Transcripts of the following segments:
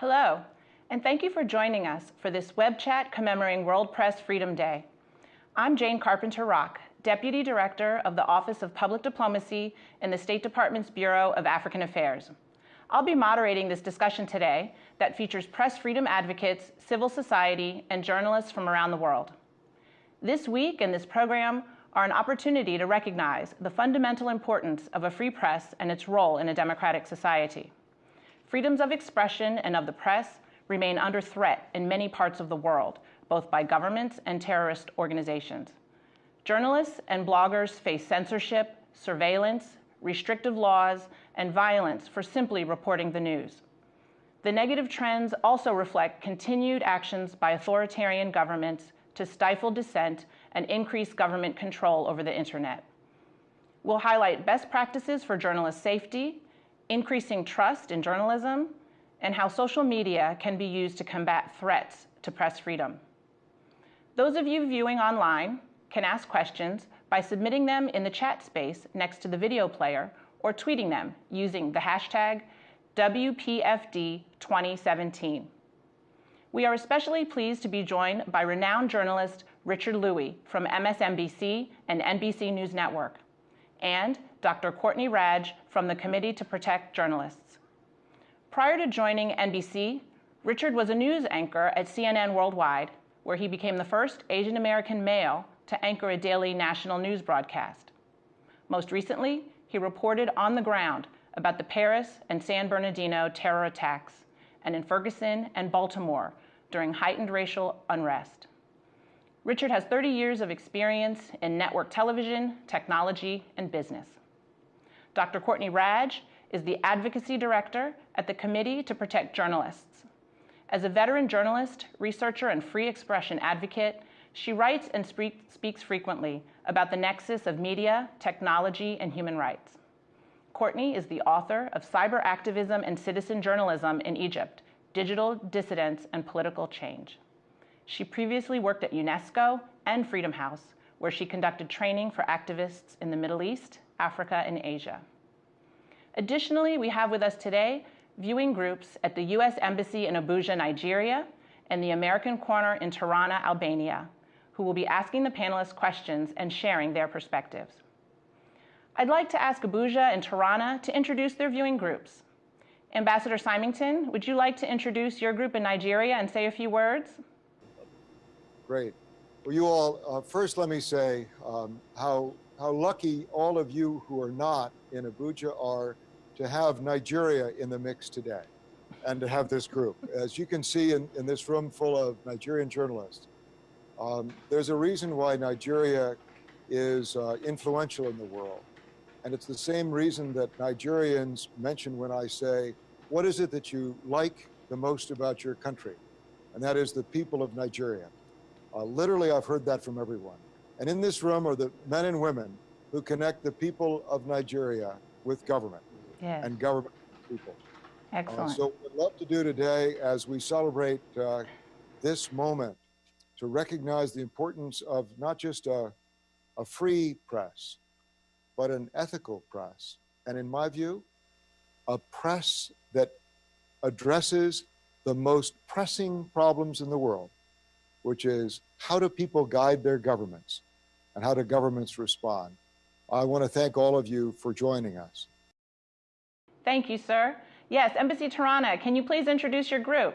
Hello, and thank you for joining us for this web chat commemorating World Press Freedom Day. I'm Jane Carpenter Rock, Deputy Director of the Office of Public Diplomacy in the State Department's Bureau of African Affairs. I'll be moderating this discussion today that features press freedom advocates, civil society, and journalists from around the world. This week and this program are an opportunity to recognize the fundamental importance of a free press and its role in a democratic society. Freedoms of expression and of the press remain under threat in many parts of the world, both by governments and terrorist organizations. Journalists and bloggers face censorship, surveillance, restrictive laws, and violence for simply reporting the news. The negative trends also reflect continued actions by authoritarian governments to stifle dissent and increase government control over the internet. We'll highlight best practices for journalist safety, increasing trust in journalism, and how social media can be used to combat threats to press freedom. Those of you viewing online can ask questions by submitting them in the chat space next to the video player or tweeting them using the hashtag WPFD2017. We are especially pleased to be joined by renowned journalist Richard Lui from MSNBC and NBC News Network, and Dr. Courtney Radsch from the Committee to Protect Journalists. Prior to joining NBC, Richard was a news anchor at CNN Worldwide, where he became the first Asian American male to anchor a daily national news broadcast. Most recently, he reported on the ground about the Paris and San Bernardino terror attacks, and in Ferguson and Baltimore during heightened racial unrest. Richard has 30 years of experience in network television, technology, and business. Dr. Courtney Radsch is the Advocacy Director at the Committee to Protect Journalists. As a veteran journalist, researcher, and free expression advocate, she writes and speaks frequently about the nexus of media, technology, and human rights. Courtney is the author of Cyber Activism and Citizen Journalism in Egypt, Digital Dissidence and Political Change. She previously worked at UNESCO and Freedom House, where she conducted training for activists in the Middle East, Africa, and Asia. Additionally, we have with us today viewing groups at the U.S. Embassy in Abuja, Nigeria, and the American Corner in Tirana, Albania, who will be asking the panelists questions and sharing their perspectives. I'd like to ask Abuja and Tirana to introduce their viewing groups. Ambassador Symington, would you like to introduce your group in Nigeria and say a few words? Great. Well, you all, uh, first let me say um, how, how lucky all of you who are not in Abuja are to have Nigeria in the mix today and to have this group. As you can see in, in this room full of Nigerian journalists, um, there's a reason why Nigeria is uh, influential in the world. And it's the same reason that Nigerians mention when I say, what is it that you like the most about your country? And that is the people of Nigeria. Uh, literally, I've heard that from everyone. And in this room are the men and women who connect the people of Nigeria with government yes. and government people. Excellent. Uh, so what we'd love to do today as we celebrate uh, this moment to recognize the importance of not just a, a free press, but an ethical press. And in my view, a press that addresses the most pressing problems in the world, which is how do people guide their governments and how do governments respond? I want to thank all of you for joining us. Thank you, sir. Yes, Embassy Tirana, can you please introduce your group?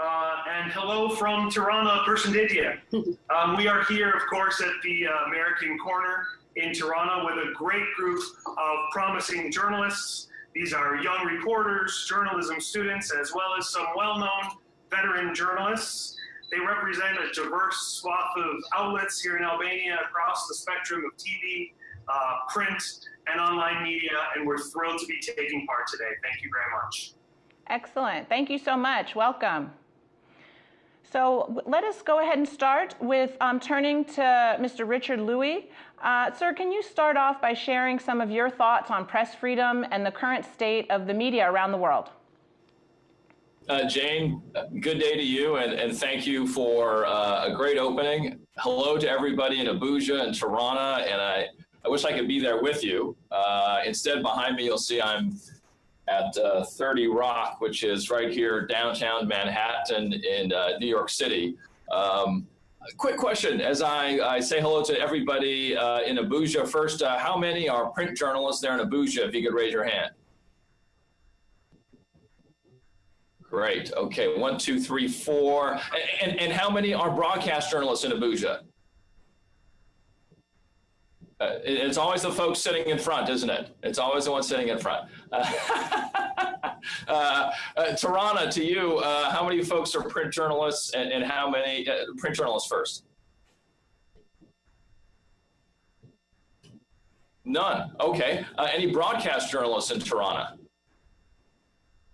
Uh, and hello from Tirana, Persindidia. um, we are here, of course, at the uh, American Corner in Tirana with a great group of promising journalists. These are young reporters, journalism students, as well as some well-known veteran journalists. They represent a diverse swath of outlets here in Albania across the spectrum of TV, uh, print, and online media, and we're thrilled to be taking part today. Thank you very much. Excellent. Thank you so much. Welcome. So let us go ahead and start with um, turning to Mr. Richard Lui. Uh, sir, can you start off by sharing some of your thoughts on press freedom and the current state of the media around the world? Uh, Jane, good day to you, and, and thank you for uh, a great opening. Hello to everybody in Abuja and Tirana, and I I wish I could be there with you. Uh, instead, behind me, you'll see I'm at uh, 30 Rock, which is right here downtown Manhattan in uh, New York City. Um, quick question as I, I, say hello to everybody uh, in Abuja. First, how many are print journalists there in Abuja? If you could raise your hand. Great. Okay. One, two, three, four. And, and how many are broadcast journalists in Abuja? Uh, it's always the folks sitting in front, isn't it? It's always the one sitting in front. Uh, uh, Tirana, to you, uh, how many folks are print journalists and, and how many uh, print journalists first? None. Okay. Uh, any broadcast journalists in Tirana?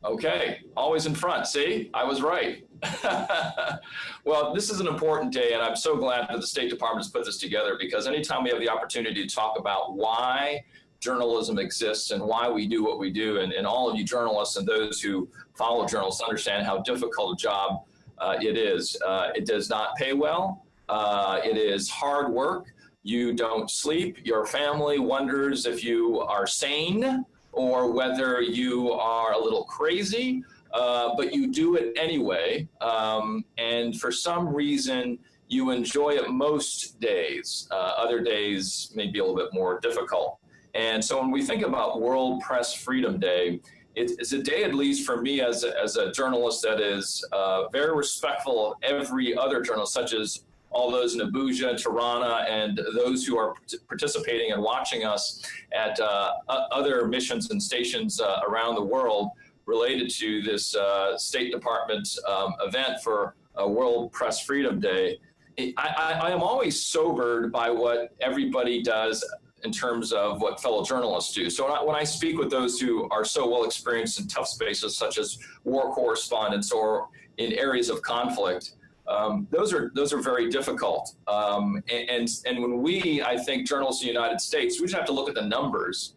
Okay, always in front. See, I was right. well, this is an important day, and I'm so glad that the State Department has put this together because anytime we have the opportunity to talk about why journalism exists and why we do what we do, and, and all of you journalists and those who follow journalists understand how difficult a job uh, it is. Uh, it does not pay well. Uh, it is hard work. You don't sleep. Your family wonders if you are sane or whether you are a little crazy, uh, but you do it anyway. Um, and for some reason, you enjoy it most days. Uh, other days may be a little bit more difficult. And so when we think about World Press Freedom Day, it's a day, at least for me as a, as a journalist, that is uh, very respectful of every other journalist, such as all those in Abuja Tirana and those who are participating and watching us at uh, other missions and stations uh, around the world related to this uh, State Department um, event for World Press Freedom Day. I, I, I am always sobered by what everybody does in terms of what fellow journalists do. So when I, when I, speak with those who are so well experienced in tough spaces such as war correspondence or in areas of conflict, um, those are those are very difficult. Um, and, and, when we, I think, journalists in the United States, we just have to look at the numbers.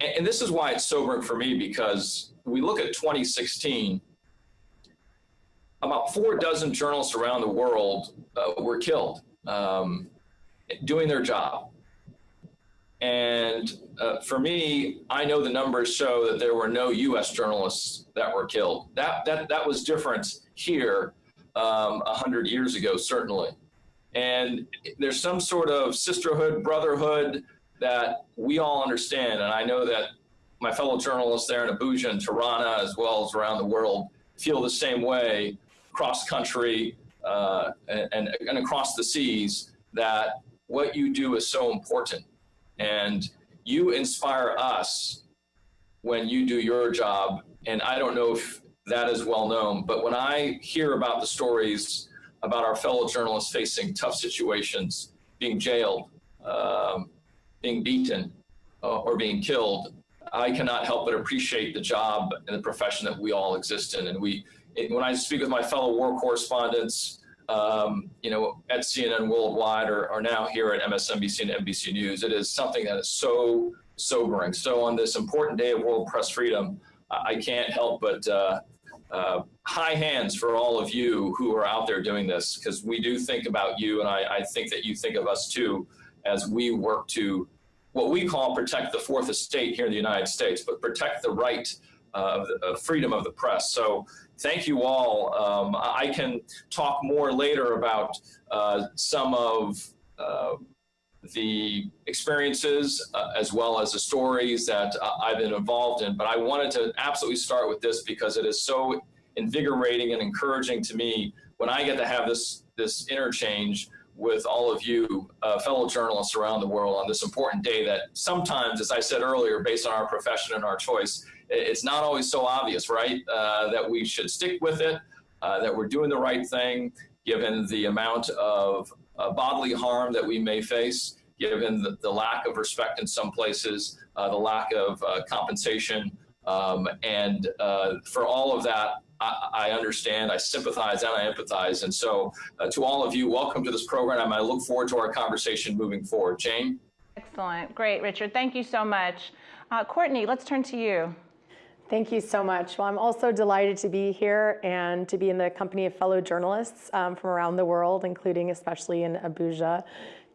And, and this is why it's sobering for me because we look at 2016. About four dozen journalists around the world uh, were killed um, doing their job. And uh, for me, I know the numbers show that there were no U.S. journalists that were killed. That that that was different here um, 100 years ago, certainly. And there's some sort of sisterhood, brotherhood that we all understand. And I know that my fellow journalists there in Abuja and Tirana, as well as around the world, feel the same way cross country uh, and, and across the seas that what you do is so important. And you inspire us when you do your job. And I don't know if that is well known. But when I hear about the stories about our fellow journalists facing tough situations, being jailed, um, being beaten, uh, or being killed, I cannot help but appreciate the job and the profession that we all exist in. And we, it, when I speak with my fellow war correspondents, um, you know, at CNN Worldwide or, or now here at MSNBC and NBC News, it is something that is so sobering. So on this important day of World Press Freedom, I can't help but uh, uh, high hands for all of you who are out there doing this, because we do think about you, and I, I, think that you think of us too, as we work to what we call protect the fourth estate here in the United States, but protect the right uh, of freedom of the press. So thank you all. Um, I can talk more later about uh, some of uh, the experiences uh, as well as the stories that uh, I've been involved in. But I wanted to absolutely start with this because it is so invigorating and encouraging to me when I get to have this this interchange with all of you uh, fellow journalists around the world on this important day that sometimes, as I said earlier, based on our profession and our choice, it's not always so obvious, right? Uh, that we should stick with it, uh, that we're doing the right thing, given the amount of uh, bodily harm that we may face, given the, the lack of respect in some places, uh, the lack of uh, compensation. Um, and uh, for all of that, I, I, understand, I sympathize, and I empathize. And so uh, to all of you, welcome to this program. I look forward to our conversation moving forward. Jane? Excellent. Great, Richard. Thank you so much. Courtney, let's turn to you. Thank you so much. Well, I'm also delighted to be here and to be in the company of fellow journalists um, from around the world, including especially in Abuja.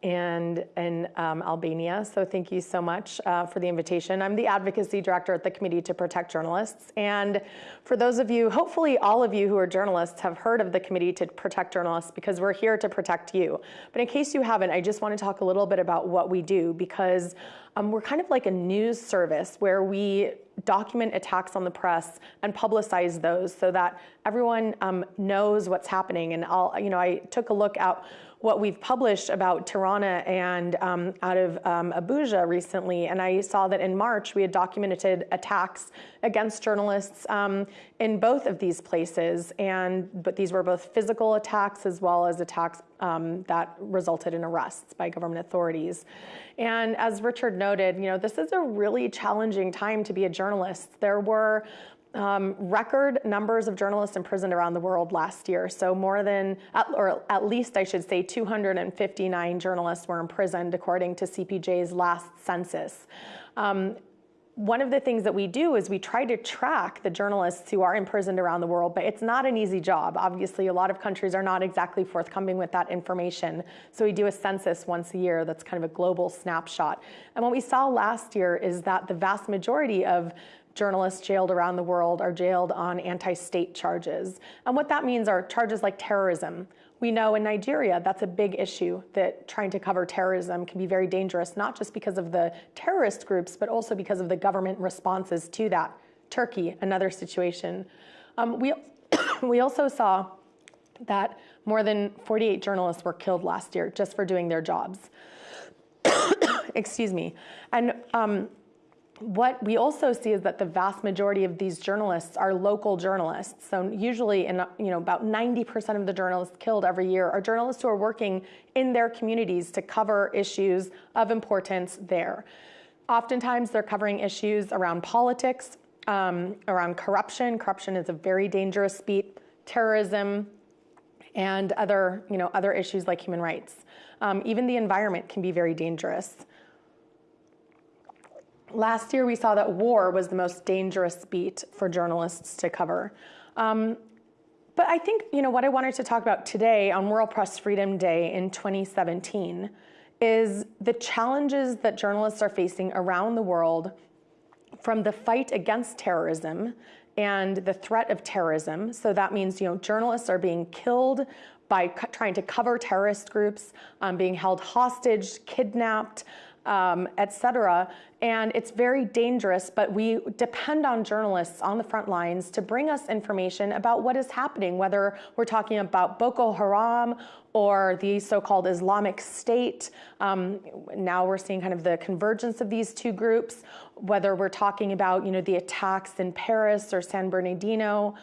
And in um, Albania. So thank you so much uh, for the invitation. I'm the advocacy director at the Committee to Protect Journalists. And for those of you, hopefully all of you who are journalists have heard of the Committee to Protect Journalists because we're here to protect you. But in case you haven't, I just want to talk a little bit about what we do because um, we're kind of like a news service where we document attacks on the press and publicize those so that everyone um, knows what's happening. And I'll, you know, I took a look at what we've published about Tirana and um, out of um, Abuja recently, and I saw that in March we had documented attacks against journalists um, in both of these places, and but these were both physical attacks as well as attacks um, that resulted in arrests by government authorities. And as Richard noted, you know, this is a really challenging time to be a journalist. There were um, record numbers of journalists imprisoned around the world last year. So more than, or at least I should say, 259 journalists were imprisoned according to CPJ's last census. Um, one of the things that we do is we try to track the journalists who are imprisoned around the world, but it's not an easy job. Obviously, a lot of countries are not exactly forthcoming with that information. So we do a census once a year that's kind of a global snapshot. And what we saw last year is that the vast majority of journalists jailed around the world are jailed on anti-state charges. And what that means are charges like terrorism. We know in Nigeria that's a big issue that trying to cover terrorism can be very dangerous, not just because of the terrorist groups, but also because of the government responses to that. Turkey, another situation. Um, we, we also saw that more than 48 journalists were killed last year just for doing their jobs. Excuse me. And um, what we also see is that the vast majority of these journalists are local journalists. So usually in you know about 90% of the journalists killed every year are journalists who are working in their communities to cover issues of importance there. Oftentimes they're covering issues around politics, um, around corruption. Corruption is a very dangerous beat, terrorism, and other, you know, other issues like human rights. Um, even the environment can be very dangerous. Last year, we saw that war was the most dangerous beat for journalists to cover. Um, but I think, you know, what I wanted to talk about today on World Press Freedom Day in 2017 is the challenges that journalists are facing around the world from the fight against terrorism and the threat of terrorism. So that means, you know, journalists are being killed by trying to cover terrorist groups, um, being held hostage, kidnapped, um, et cetera. And it's very dangerous, but we depend on journalists on the front lines to bring us information about what is happening, whether we're talking about Boko Haram or the so-called Islamic State. Um, now we're seeing kind of the convergence of these two groups, whether we're talking about you know, the attacks in Paris or San Bernardino.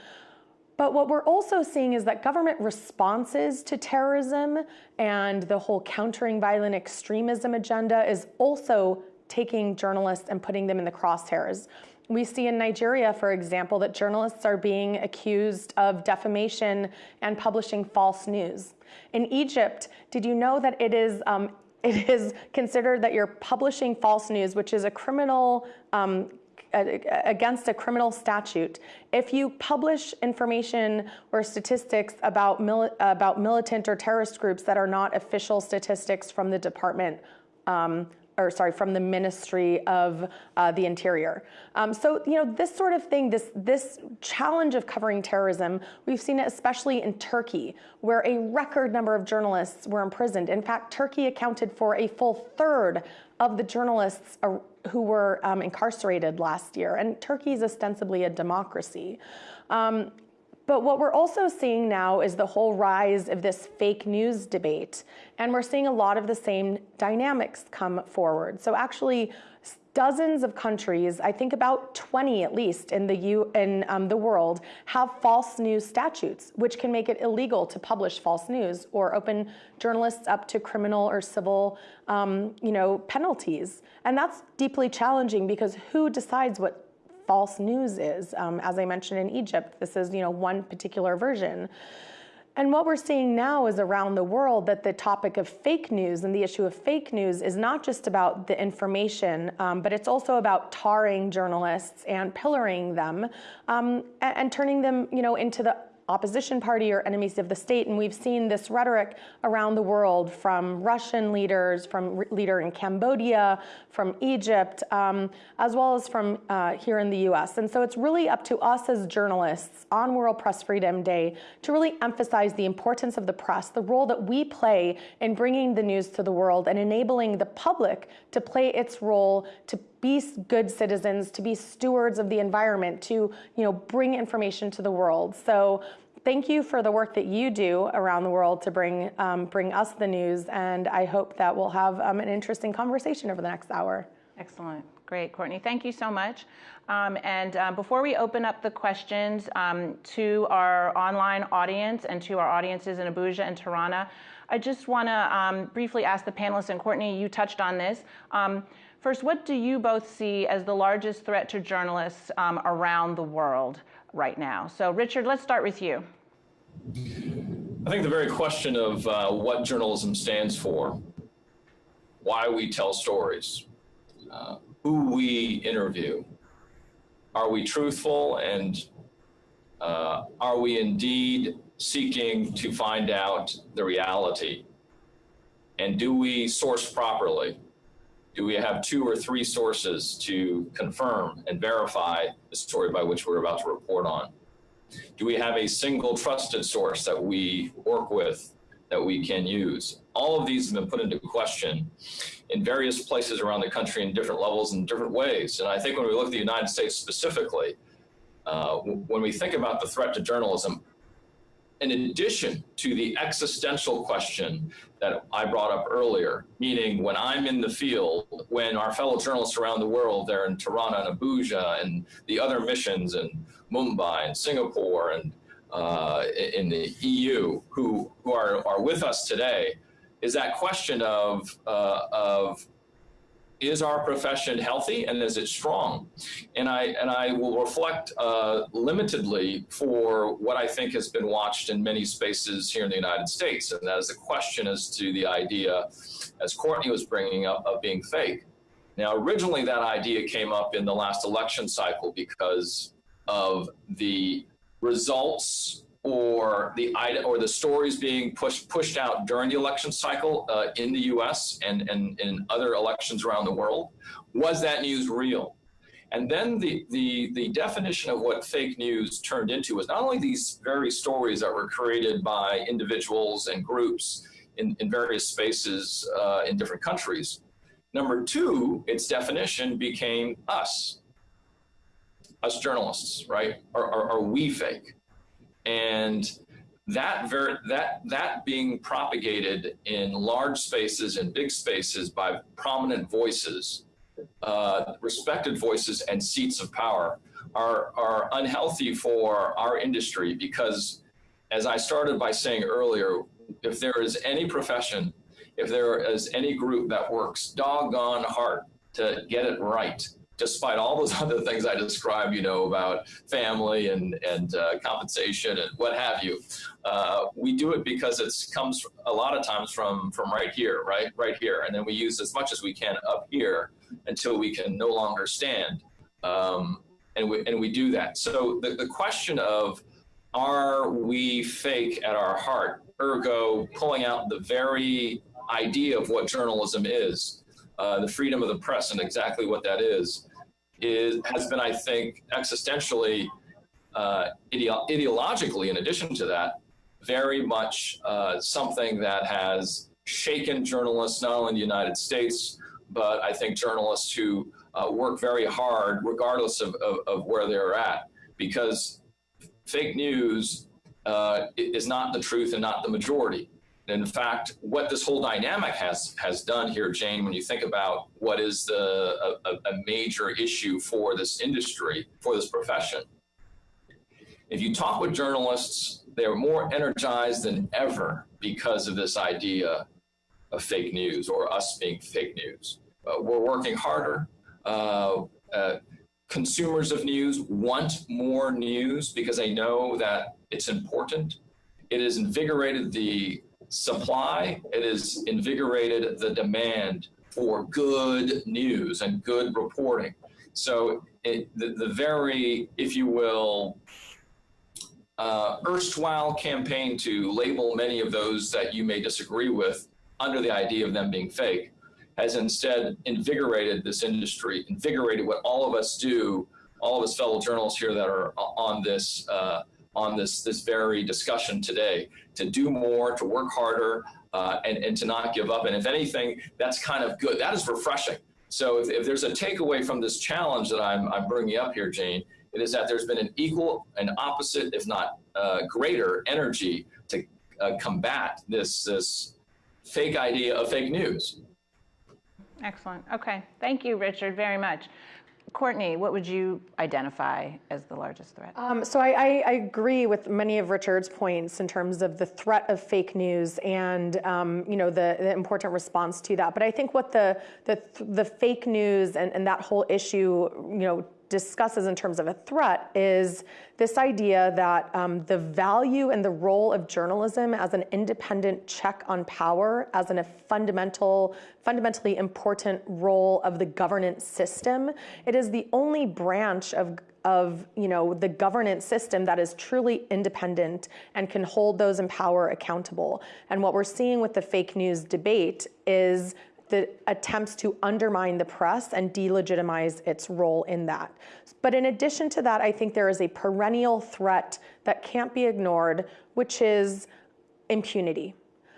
But what we're also seeing is that government responses to terrorism and the whole countering violent extremism agenda is also taking journalists and putting them in the crosshairs. We see in Nigeria, for example, that journalists are being accused of defamation and publishing false news. In Egypt, did you know that it is um, it is considered that you're publishing false news, which is a criminal um, against a criminal statute if you publish information or statistics about, mili about militant or terrorist groups that are not official statistics from the Department um, or sorry, from the Ministry of uh, the Interior. Um, so, you know, this sort of thing, this, this challenge of covering terrorism, we've seen it especially in Turkey, where a record number of journalists were imprisoned. In fact, Turkey accounted for a full third of the journalists who were um, incarcerated last year. And Turkey is ostensibly a democracy. Um, but what we're also seeing now is the whole rise of this fake news debate. And we're seeing a lot of the same dynamics come forward. So actually, dozens of countries, I think about 20 at least in the, U, in, um, the world, have false news statutes, which can make it illegal to publish false news or open journalists up to criminal or civil um, you know, penalties. And that's deeply challenging because who decides what false news is. Um, as I mentioned in Egypt, this is you know one particular version. And what we're seeing now is around the world that the topic of fake news and the issue of fake news is not just about the information, um, but it's also about tarring journalists and pillaring them um, and, and, turning them, you know, into the opposition party or enemies of the state. And we've seen this rhetoric around the world from Russian leaders, from leader in Cambodia, from Egypt, um, as well as from uh, here in the US. And so it's really up to us as journalists on World Press Freedom Day to really emphasize the importance of the press, the role that we play in bringing the news to the world and enabling the public to play its role to be good citizens, to be stewards of the environment, to you know bring information to the world. So thank you for the work that you do around the world to bring um, bring us the news, and I hope that we'll have um, an interesting conversation over the next hour. Excellent. Great, Courtney. Thank you so much. Um, and uh, before we open up the questions um, to our online audience and to our audiences in Abuja and Tirana, I just want to um, briefly ask the panelists, and Courtney, you touched on this. First, what do you both see as the largest threat to journalists um, around the world right now? So, Richard, let's start with you. I think the very question of uh, what journalism stands for, why we tell stories, uh, who we interview, are we truthful, and uh, are we indeed seeking to find out the reality? And do we source properly? Do we have two or three sources to confirm and verify the story by which we're about to report on? Do we have a single trusted source that we work with that we can use? All of these have been put into question in various places around the country in different levels and different ways. And I think when we look at the United States specifically, uh, when we think about the threat to journalism, in addition to the existential question that I brought up earlier, meaning when I'm in the field, when our fellow journalists around the world, they're in Tirana and Abuja and the other missions in Mumbai and Singapore and uh, in the EU who, who are, are with us today, is that question of, uh, of is our profession healthy and is it strong? And I and I will reflect uh, limitedly for what I think has been watched in many spaces here in the United States, and that is a question as to the idea, as Courtney was bringing up, of being fake. Now, originally that idea came up in the last election cycle because of the results or the or the stories being pushed pushed out during the election cycle uh, in the U.S. and and in other elections around the world, was that news real? And then the the the definition of what fake news turned into was not only these very stories that were created by individuals and groups in in various spaces uh, in different countries. Number two, its definition became us, us journalists, right? Are, are, are we fake? And that ver- that that being propagated in large spaces and big spaces by prominent voices, uh, respected voices, and seats of power are are unhealthy for our industry because, as I started by saying earlier, if there is any profession, if there is any group that works doggone hard to get it right despite all those other things I described, you know, about family and, and uh, compensation and what have you. Uh, we do it because it comes a lot of times from, from right here, right, right here. And then we use as much as we can up here until we can no longer stand. Um, and, we, and we do that. So the, the question of, are we fake at our heart? Ergo, pulling out the very idea of what journalism is, uh, the freedom of the press and exactly what that is is has been, I think, existentially, uh, ideo- ideologically, in addition to that, very much uh, something that has shaken journalists, not only in the United States, but I think journalists who uh, work very hard, regardless of, of, of, where they're at, because fake news uh, is not the truth and not the majority in fact, what this whole dynamic has has done here, Jane, when you think about what is the a, a major issue for this industry, for this profession, if you talk with journalists, they're more energized than ever because of this idea of fake news or us being fake news. Uh, we're working harder. Uh, uh, consumers of news want more news because they know that it's important. It has invigorated the supply, it has invigorated the demand for good news and good reporting. So it, the, the very, if you will, uh, erstwhile campaign to label many of those that you may disagree with under the idea of them being fake has instead invigorated this industry, invigorated what all of us do, all of us fellow journalists here that are on this uh, on this this very discussion today, to do more, to work harder, uh, and, and to not give up. And if anything, that's kind of good. That is refreshing. So if, if there's a takeaway from this challenge that I'm, I'm bringing up here, Jane, it is that there's been an equal and opposite, if not uh, greater energy to uh, combat this, this fake idea of fake news. Excellent. Okay. Thank you, Richard, very much. Courtney, what would you identify as the largest threat? Um, so I, I, I, agree with many of Richard's points in terms of the threat of fake news and um, you know the, the, important response to that. But I think what the the, the fake news and, and that whole issue you know discusses in terms of a threat is this idea that um, the value and the role of journalism as an independent check on power, as a fundamental, fundamentally important role of the governance system, it is the only branch of of you know the governance system that is truly independent and can hold those in power accountable. And what we're seeing with the fake news debate is the attempts to undermine the press and delegitimize its role in that. But in addition to that, I think there is a perennial threat that can't be ignored, which is impunity.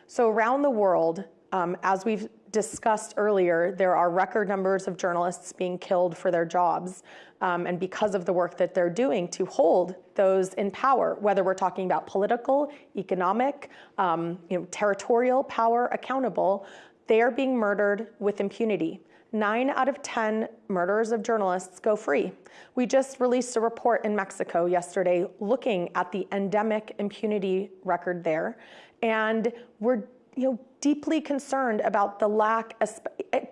So around the world, um, as we've discussed earlier, there are record numbers of journalists being killed for their jobs um, and because of the work that they're doing to hold those in power, whether we're talking about political, economic, um, you know, territorial power accountable, they are being murdered with impunity. Nine out of 10 murderers of journalists go free. We just released a report in Mexico yesterday looking at the endemic impunity record there. And we're you know, deeply concerned about the lack,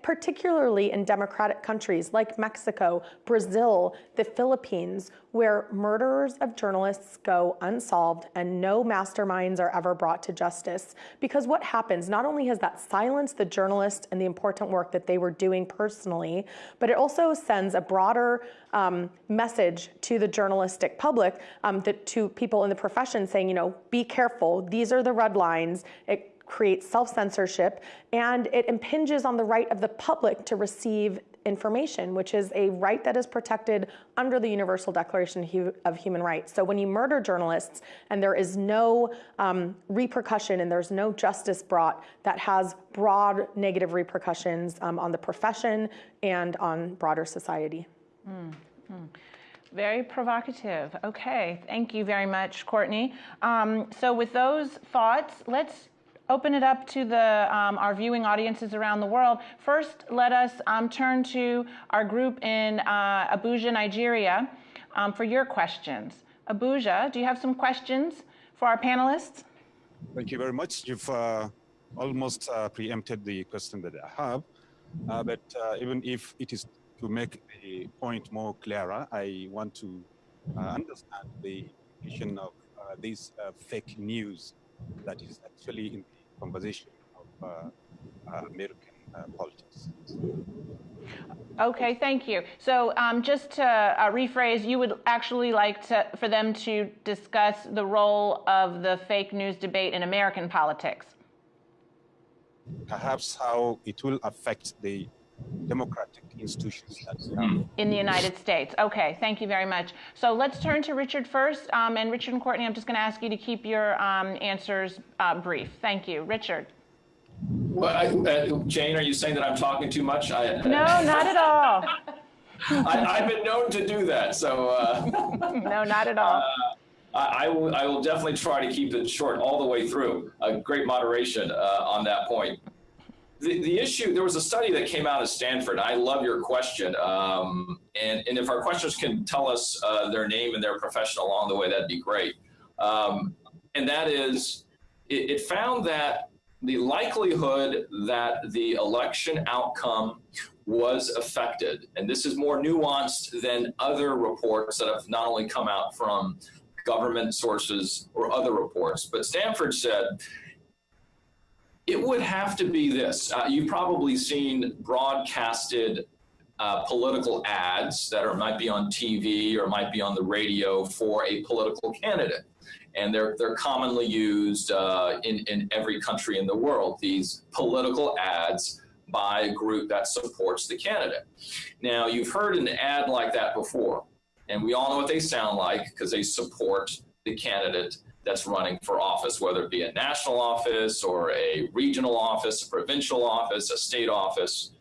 particularly in democratic countries like Mexico, Brazil, the Philippines, where murderers of journalists go unsolved and no masterminds are ever brought to justice. Because what happens, not only has that silenced the journalist and the important work that they were doing personally, but it also sends a broader um, message to the journalistic public, um, that, to people in the profession saying, you know, be careful, these are the red lines. It, creates self-censorship, and it impinges on the right of the public to receive information, which is a right that is protected under the Universal Declaration of Human Rights. So when you murder journalists and there is no um, repercussion and there's no justice brought, that has broad negative repercussions um, on the profession and on broader society. Mm. Very provocative. Okay, thank you very much, Courtney. Um, so with those thoughts, let's open it up to the, um, our viewing audiences around the world. First, let us um, turn to our group in uh, Abuja, Nigeria, um, for your questions. Abuja, do you have some questions for our panelists? Thank you very much. You've uh, almost uh, preempted the question that I have. Uh, but uh, even if it is to make the point more clearer, I want to uh, understand the definition of this fake news that is actually in conversation of uh, uh, American uh, politics. Okay, thank you. So um, just to uh, rephrase, you would actually like to, for them to discuss the role of the fake news debate in American politics. Perhaps how it will affect the democratic institutions in the United States. Okay, thank you very much. So let's turn to Richard first. Um, and Richard and Courtney, I'm just going to ask you to keep your um, answers uh, brief. Thank you. Richard. Well, I, uh, Jane, are you saying that I'm talking too much? I, no, not at all. I, have been known to do that, so. Uh, no, not at all. Uh, I, I, will, I will definitely try to keep it short all the way through. A great moderation uh, on that point the, the issue, there was a study that came out of Stanford. I love your question. Um, and, and if our questions can tell us uh, their name and their profession along the way, that'd be great. Um, and that is, it, it found that the likelihood that the election outcome was affected, and this is more nuanced than other reports that have not only come out from government sources or other reports, but Stanford said it would have to be this. Uh, you've probably seen broadcasted uh, political ads that are might be on TV or might be on the radio for a political candidate. and they're they're commonly used uh, in in every country in the world. These political ads by a group that supports the candidate. Now, you've heard an ad like that before, and we all know what they sound like because they support the candidate that's running for office, whether it be a national office or a regional office, a provincial office, a state office.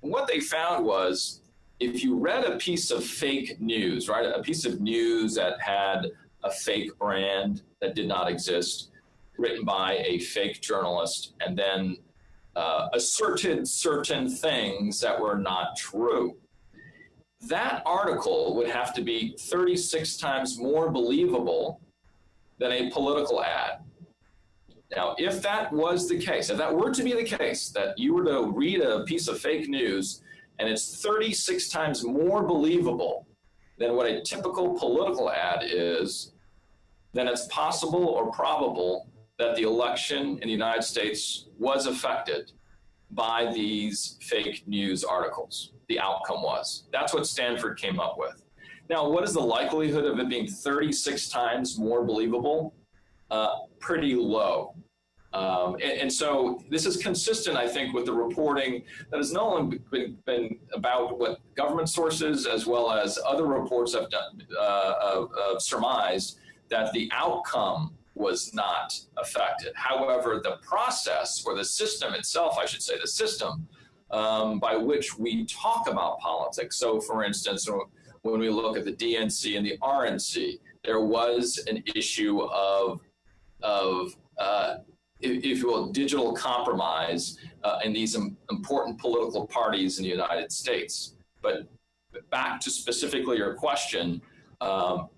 What they found was if you read a piece of fake news, right, a piece of news that had a fake brand that did not exist, written by a fake journalist, and then uh, asserted certain things that were not true. That article would have to be 36 times more believable than a political ad. Now, if that was the case, if that were to be the case, that you were to read a piece of fake news and it's 36 times more believable than what a typical political ad is, then it's possible or probable that the election in the United States was affected by these fake news articles. The outcome was. That's what Stanford came up with. Now, what is the likelihood of it being 36 times more believable? Uh, pretty low. Um, and, and, so this is consistent, I think, with the reporting that has not only been, been about what government sources as well as other reports have done, uh, uh, surmised that the outcome was not affected. However, the process or the system itself, I should say, the system um, by which we talk about politics. So, for instance, when we look at the DNC and the RNC, there was an issue of of uh, if, you will, digital compromise uh, in these important political parties in the United States. But back to specifically your question, um,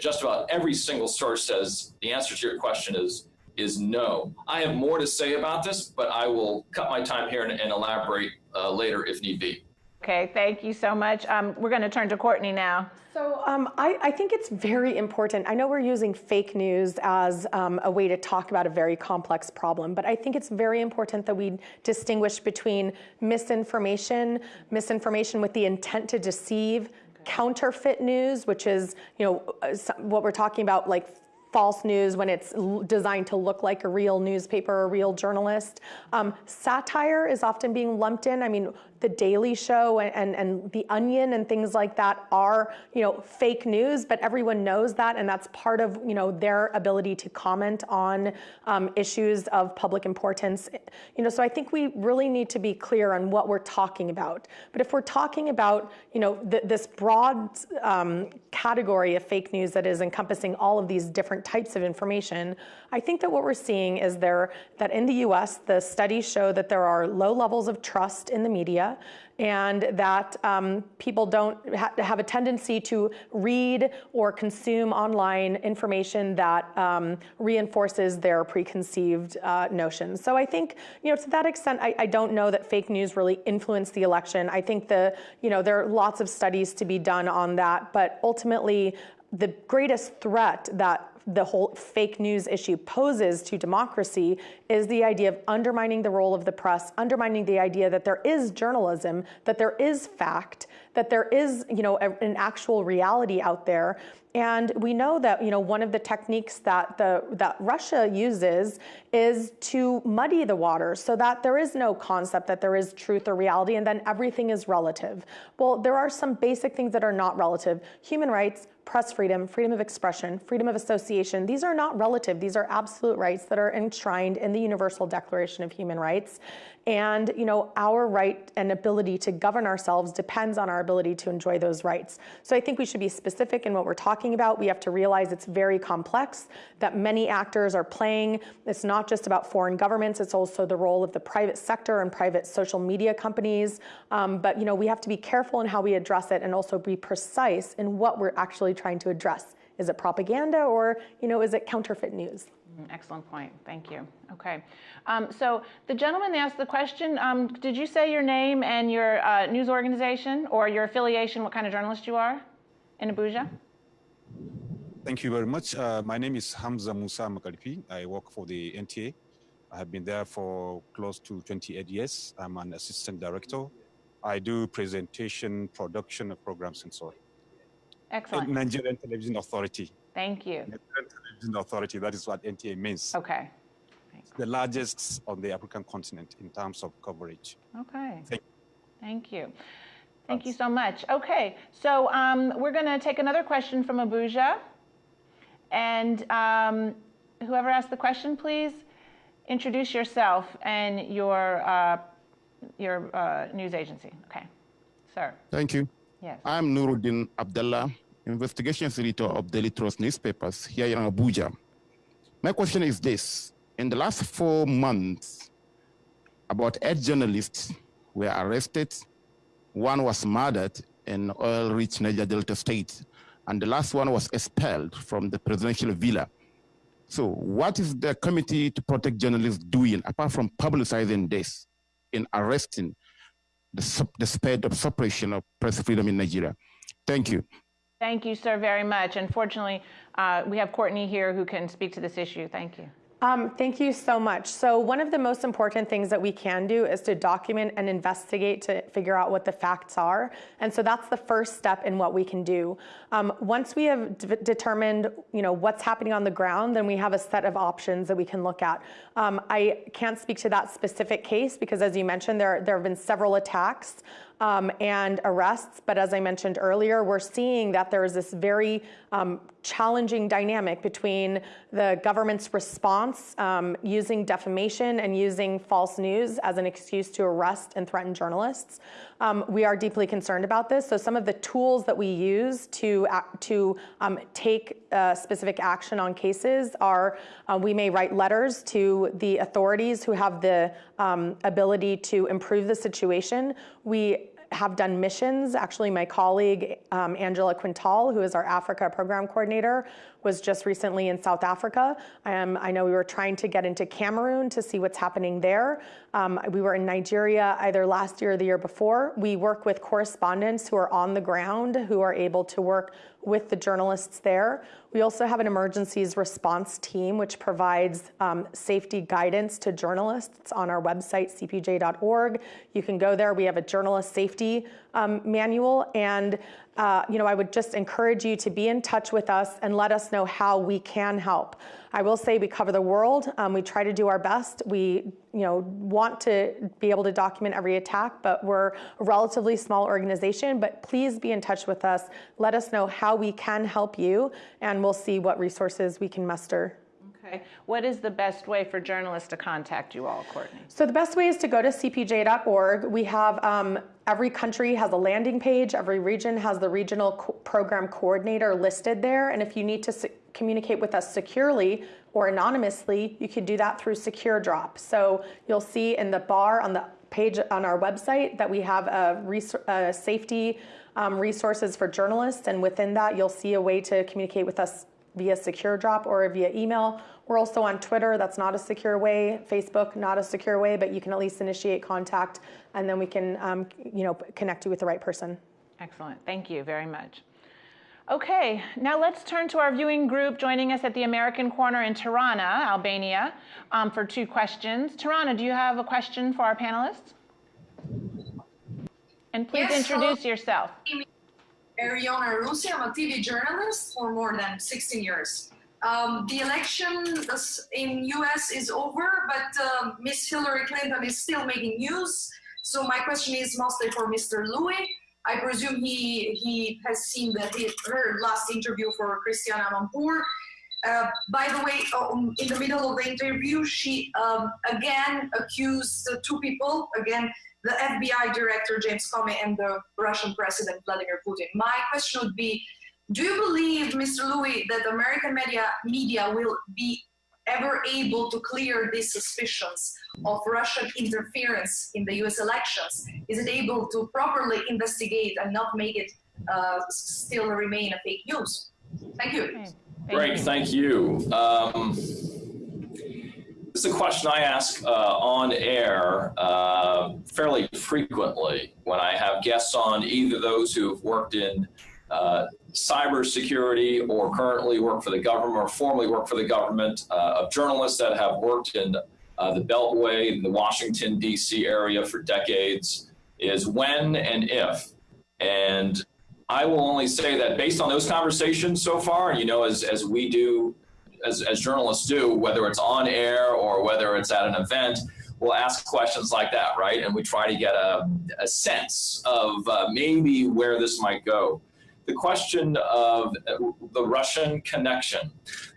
just about every single source says the answer to your question is is no. I have more to say about this, but I will cut my time here and, and elaborate uh, later if need be. Okay, thank you so much. Um, we're going to turn to Courtney now. So um, I, I, think it's very important. I know we're using fake news as um, a way to talk about a very complex problem, but I think it's very important that we distinguish between misinformation, misinformation with the intent to deceive, counterfeit news, which is you know what we're talking about, like false news when it's designed to look like a real newspaper or a real journalist. Um, satire is often being lumped in. I mean, the Daily Show and, and, and, The Onion and things like that are, you know, fake news, but everyone knows that, and that's part of, you know, their ability to comment on um, issues of public importance. You know, so I think we really need to be clear on what we're talking about. But if we're talking about, you know, th this broad um, category of fake news that is encompassing all of these different types of information, I think that what we're seeing is there that in the U.S. the studies show that there are low levels of trust in the media and that um, people don't ha have a tendency to read or consume online information that um, reinforces their preconceived uh, notions. So I think, you know, to that extent, I, I, don't know that fake news really influenced the election. I think the, you know, there are lots of studies to be done on that, but ultimately, the greatest threat that the whole fake news issue poses to democracy is the idea of undermining the role of the press, undermining the idea that there is journalism, that there is fact, that there is, you know, a, an actual reality out there. And we know that, you know, one of the techniques that the that Russia uses is to muddy the water so that there is no concept that there is truth or reality and then everything is relative. Well, there are some basic things that are not relative. Human rights, press freedom, freedom of expression, freedom of association, these are not relative. These are absolute rights that are enshrined in the Universal Declaration of Human Rights. And you know, our right and ability to govern ourselves depends on our ability to enjoy those rights. So I think we should be specific in what we're talking about. We have to realize it's very complex, that many actors are playing. It's not just about foreign governments, it's also the role of the private sector and private social media companies. Um, but you know, we have to be careful in how we address it and also be precise in what we're actually trying to address. Is it propaganda or you know, is it counterfeit news? Excellent point. Thank you. Okay. Um, so the gentleman asked the question, um, did you say your name and your uh, news organization or your affiliation, what kind of journalist you are in Abuja? Thank you very much. Uh, my name is Hamza Musa Makaripi. I work for the NTA. I have been there for close to 28 years. I'm an assistant director. I do presentation, production of programs and so on. Excellent. Nigerian Television Authority. Thank you. Nigerian Television Authority, that is what NTA means. Okay. The largest on the African continent in terms of coverage. Okay. Thank Thank you. Thank you so much. Okay, so um, we're going to take another question from Abuja. And um, whoever asked the question, please introduce yourself and your, uh, your uh, news agency. Okay, sir. Thank you. Yes. I'm Nuruddin Abdullah, investigations editor of Daily Trust newspapers here in Abuja. My question is this. In the last four months, about eight journalists were arrested. One was murdered in oil-rich Niger Delta State, and the last one was expelled from the presidential villa. So what is the Committee to Protect Journalists doing, apart from publicizing this, in arresting the, the spread of suppression of press freedom in Nigeria? Thank you. Thank you, sir, very much. Unfortunately, uh, we have Courtney here who can speak to this issue. Thank you. Um, thank you so much. So one of the most important things that we can do is to document and investigate to figure out what the facts are. And so that's the first step in what we can do. Um, once we have determined, you know, what's happening on the ground, then we have a set of options that we can look at. Um, I can't speak to that specific case because, as you mentioned, there there have been several attacks um, and arrests. But as I mentioned earlier, we're seeing that there is this very um, challenging dynamic between the government's response um, using defamation and using false news as an excuse to arrest and threaten journalists. Um, we are deeply concerned about this. So some of the tools that we use to, to um, take uh, specific action on cases are uh, we may write letters to the authorities who have the um, ability to improve the situation. We have done missions. Actually, my colleague, um, Angela Quintal, who is our Africa program coordinator, was just recently in South Africa. Um, I know we were trying to get into Cameroon to see what's happening there. Um, we were in Nigeria either last year or the year before. We work with correspondents who are on the ground, who are able to work with the journalists there. We also have an emergencies response team, which provides um, safety guidance to journalists on our website, cpj.org. You can go there. We have a journalist safety um, manual. And uh, you know, I would just encourage you to be in touch with us and let us know how we can help. I will say we cover the world. Um, we try to do our best. We, you know, want to be able to document every attack, but we're a relatively small organization. But please be in touch with us. Let us know how we can help you, and we'll see what resources we can muster. Okay. What is the best way for journalists to contact you all, Courtney? So the best way is to go to cpj.org. We have um, every country has a landing page. Every region has the regional co program coordinator listed there. And if you need to communicate with us securely or anonymously, you can do that through Secure Drop. So you'll see in the bar on the page on our website that we have a, a safety um, resources for journalists. And within that, you'll see a way to communicate with us via secure drop or via email. We're also on Twitter. That's not a secure way. Facebook, not a secure way, but you can at least initiate contact and then we can um, you know, connect you with the right person. Excellent. Thank you very much. Okay, now let's turn to our viewing group joining us at the American Corner in Tirana, Albania, um, for two questions. Tirana, do you have a question for our panelists? And please yes, introduce hello. yourself. Ariana Rusi. I'm a TV journalist for more than 16 years. Um, the election in US is over, but uh, Miss Hillary Clinton is still making news. So my question is mostly for Mr. Lui. I presume he he has seen the, her last interview for Christiane Amanpour. Uh, by the way, um, in the middle of the interview, she um, again accused two people, again, the FBI director James Comey and the Russian president Vladimir Putin. My question would be, do you believe, Mr. Lui, that American media, media will be ever able to clear these suspicions of Russian interference in the US elections? Is it able to properly investigate and not make it uh, still remain a fake news? Thank you. Okay. Thank Great, you. thank you. Um, this is a question I ask uh, on air uh, fairly frequently when I have guests on, either those who have worked in cybersecurity or currently work for the government or formerly work for the government, uh, of journalists that have worked in uh, the Beltway, in the Washington, D.C. area for decades, is when and if, and I will only say that based on those conversations so far, you know, as, as we do, as, as journalists do, whether it's on air or whether it's at an event, we'll ask questions like that, right? And we try to get a, a sense of uh, maybe where this might go. The question of the Russian connection,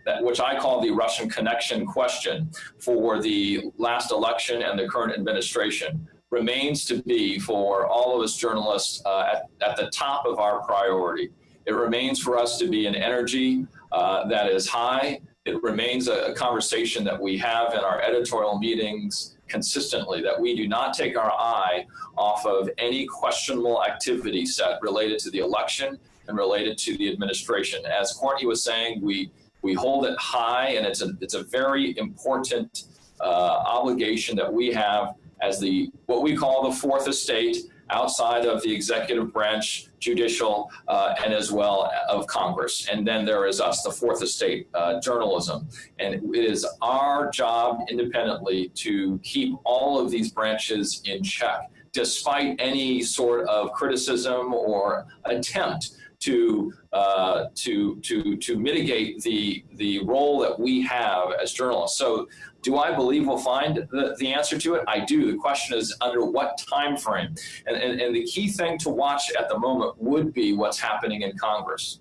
that which I call the Russian connection question for the last election and the current administration remains to be for all of us journalists uh, at, at, the top of our priority. It remains for us to be an energy uh, that is high. It remains a, a conversation that we have in our editorial meetings consistently, that we do not take our eye off of any questionable activity set related to the election and related to the administration. As Courtney was saying, we, we hold it high and it's a, it's a very important uh, obligation that we have as the what we call the fourth estate outside of the executive branch, judicial, uh, and as well of Congress. And then there is us, the fourth estate, uh, journalism. And it is our job independently to keep all of these branches in check, despite any sort of criticism or attempt to uh, to to to mitigate the the role that we have as journalists. So do I believe we'll find the, the answer to it? I do. The question is under what time frame? And, and, and the key thing to watch at the moment would be what's happening in Congress.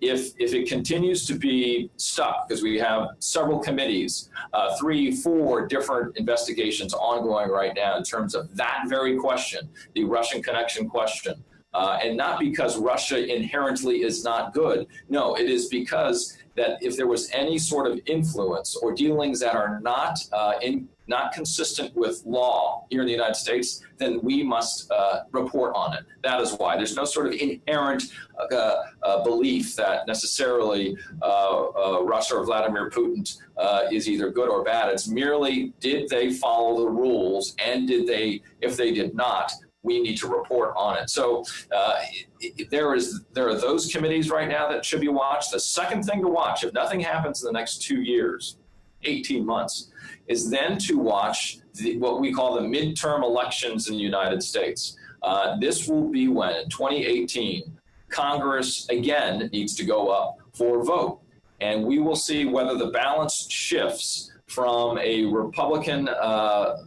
If, if it continues to be stuck, because we have several committees, uh, three, four different investigations ongoing right now in terms of that very question, the Russian connection question, uh, and not because Russia inherently is not good. No, it is because that if there was any sort of influence or dealings that are not uh, in, not consistent with law here in the United States, then we must uh, report on it. That is why. There's no sort of inherent uh, uh belief that necessarily uh, Russia or Vladimir Putin is either good or bad. It's merely did they follow the rules and did they, if they did not, we need to report on it. So uh, there is there are those committees right now that should be watched. The second thing to watch, if nothing happens in the next two years, 18 months, is then to watch the, what we call the midterm elections in the United States. Uh, this will be when in 2018, Congress again needs to go up for a vote. And we will see whether the balance shifts from a Republican uh,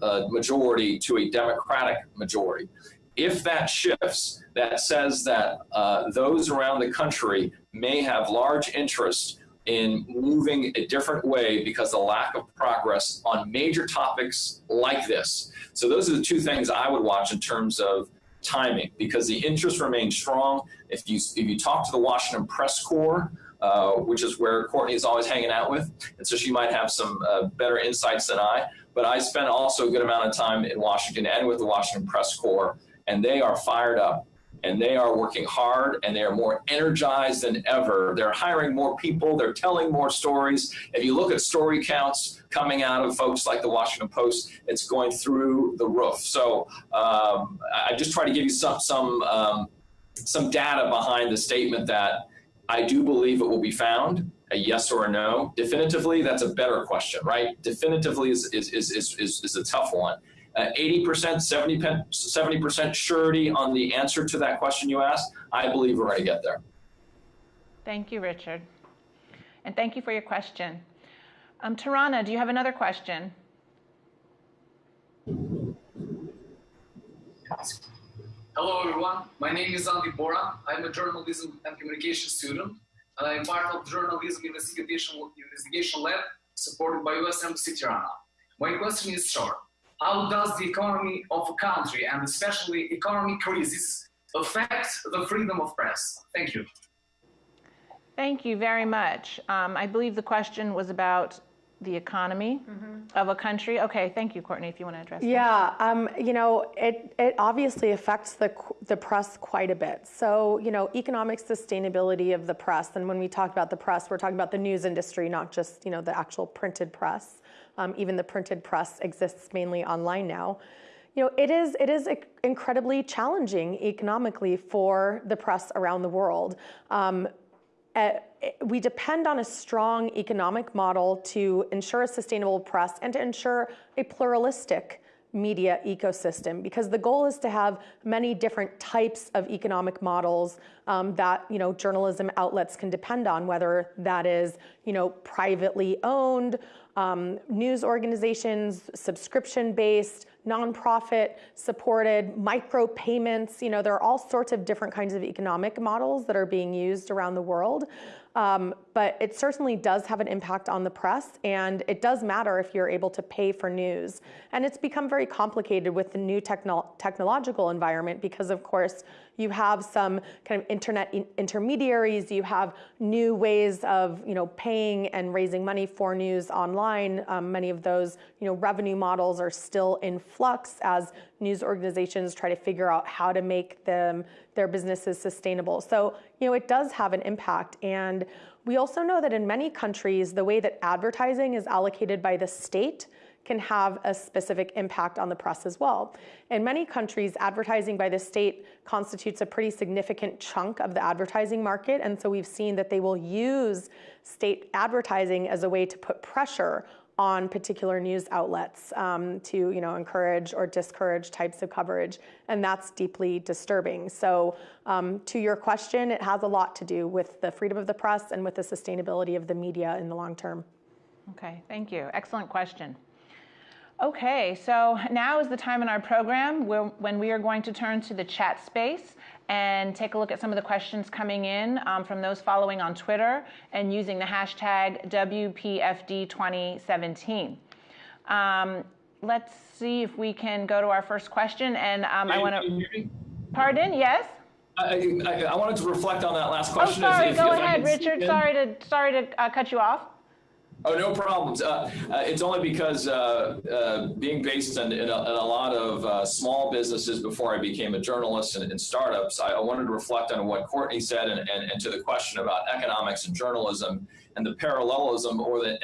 uh, majority to a Democratic majority. If that shifts, that says that uh, those around the country may have large interest in moving a different way because the lack of progress on major topics like this. So those are the two things I would watch in terms of timing because the interest remains strong. If you, if you talk to the Washington Press Corps, uh, which is where Courtney is always hanging out with. And so she might have some uh, better insights than I. But I spent also a good amount of time in Washington and with the Washington Press Corps, and they are fired up and they are working hard and they are more energized than ever. They're hiring more people, they're telling more stories. If you look at story counts coming out of folks like the Washington Post, it's going through the roof. So um, I just try to give you some some um, some data behind the statement that I do believe it will be found, a yes or a no. Definitively, that's a better question, right? Definitively is, is, is, is, is a tough one. 80%, 70% surety on the answer to that question you asked, I believe we're going to get there. Thank you, Richard. And thank you for your question. Um, Tirana, do you have another question? Hello, everyone. My name is Andy Bora. I'm a journalism and communication student, and I'm part of the Journalism Investigation, Investigation Lab supported by US Embassy Tirana. My question is short. How does the economy of a country, and especially economic crisis, affect the freedom of press? Thank you. Thank you very much. Um, I believe the question was about the economy mm-hmm. of a country. Okay, thank you, Courtney, if you want to address yeah, um, you know, it, it obviously affects the, the press quite a bit. So, you know, economic sustainability of the press, and when we talk about the press, we're talking about the news industry, not just, you know, the actual printed press. Um, even the printed press exists mainly online now. You know, it is, it is incredibly challenging economically for the press around the world. Um, uh, we depend on a strong economic model to ensure a sustainable press and to ensure a pluralistic media ecosystem because the goal is to have many different types of economic models um, that you know journalism outlets can depend on, whether that is you know privately owned, um, news organizations, subscription based, nonprofit supported, micropayments. You know, there are all sorts of different kinds of economic models that are being used around the world. Um, but it certainly does have an impact on the press, and it does matter if you're able to pay for news. And it's become very complicated with the new techno technological environment because, of course, you have some kind of internet in intermediaries, you have new ways of you know, paying and raising money for news online. Um, many of those you know, revenue models are still in flux as news organizations try to figure out how to make them their businesses sustainable. So, you know, it does have an impact. And we also know that in many countries, the way that advertising is allocated by the state can have a specific impact on the press as well. In many countries, advertising by the state constitutes a pretty significant chunk of the advertising market. And so we've seen that they will use state advertising as a way to put pressure on particular news outlets um, to you know, encourage or discourage types of coverage. And that's deeply disturbing. So um, to your question, it has a lot to do with the freedom of the press and with the sustainability of the media in the long term. Okay, thank you. Excellent question. Okay, so now is the time in our program where, when we are going to turn to the chat space and take a look at some of the questions coming in um, from those following on Twitter and using the hashtag WPFD2017. Um, let's see if we can go to our first question. And um, I want to. Pardon? Yes. I, I, I, wanted to reflect on that last question. Oh, sorry. If, go if ahead, Richard. Sorry to sorry to uh, cut you off. Oh, no problems. Uh, uh, it's only because uh, uh being based in, in, a, in, a, lot of uh, small businesses before I became a journalist and in startups, I, I, wanted to reflect on what Courtney said and, and, and, to the question about economics and journalism and the parallelism or the,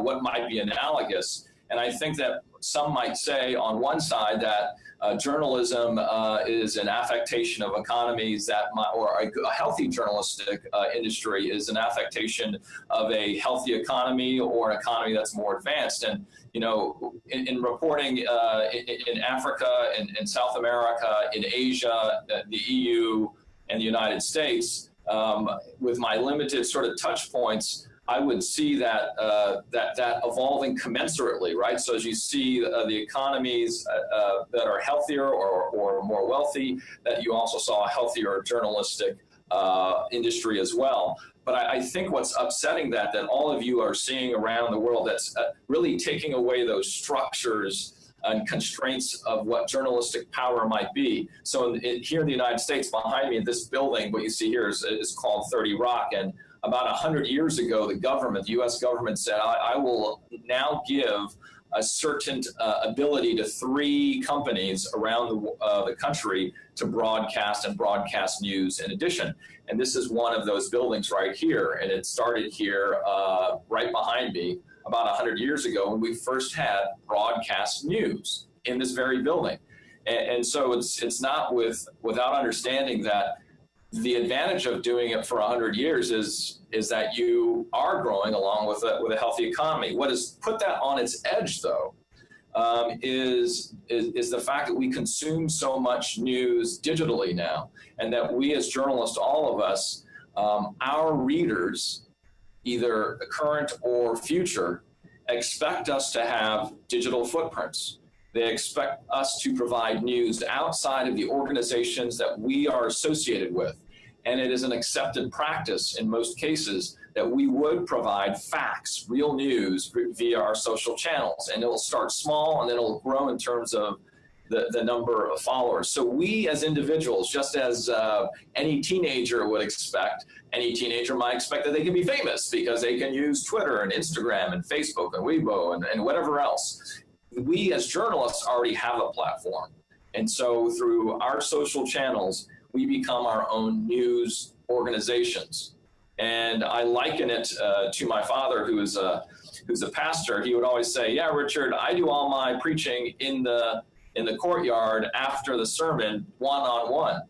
what might be analogous. And I think that some might say on one side that uh, journalism uh, is an affectation of economies that, might, or a, a, healthy journalistic uh, industry is an affectation of a healthy economy or an economy that's more advanced. And, you know, in, in reporting uh, in, in, Africa, in, in, South America, in Asia, the EU, and the United States, um, with my limited sort of touch points, I would see that uh, that that evolving commensurately, right? So as you see uh, the economies uh, uh, that are healthier or, or more wealthy, that you also saw a healthier journalistic uh, industry as well. But I, I, think what's upsetting that that all of you are seeing around the world that's uh, really taking away those structures and constraints of what journalistic power might be. So in, in, here in the United States, behind me in this building, what you see here is, is called 30 Rock, and about 100 years ago, the government, the US government said, I, I will now give a certain uh, ability to three companies around the, uh, the country to broadcast and broadcast news in addition. And this is one of those buildings right here. And it started here uh, right behind me about 100 years ago when we first had broadcast news in this very building. And, and so it's, it's not with, without understanding that the advantage of doing it for 100 years is is that you are growing along with a, with a healthy economy. What has put that on its edge, though, um, is, is, is the fact that we consume so much news digitally now, and that we as journalists, all of us, um, our readers, either current or future, expect us to have digital footprints. They expect us to provide news outside of the organizations that we are associated with. And it is an accepted practice in most cases that we would provide facts, real news via our social channels. And it'll start small and then it'll grow in terms of the, the number of followers. So we as individuals, just as uh, any teenager would expect, any teenager might expect that they can be famous because they can use Twitter and Instagram and Facebook and Weibo and, and whatever else we as journalists already have a platform. And so through our social channels, we become our own news organizations. And I liken it uh, to my father, who is a, who's a pastor. He would always say, yeah, Richard, I do all my preaching in the, in the courtyard after the sermon, one-on-one.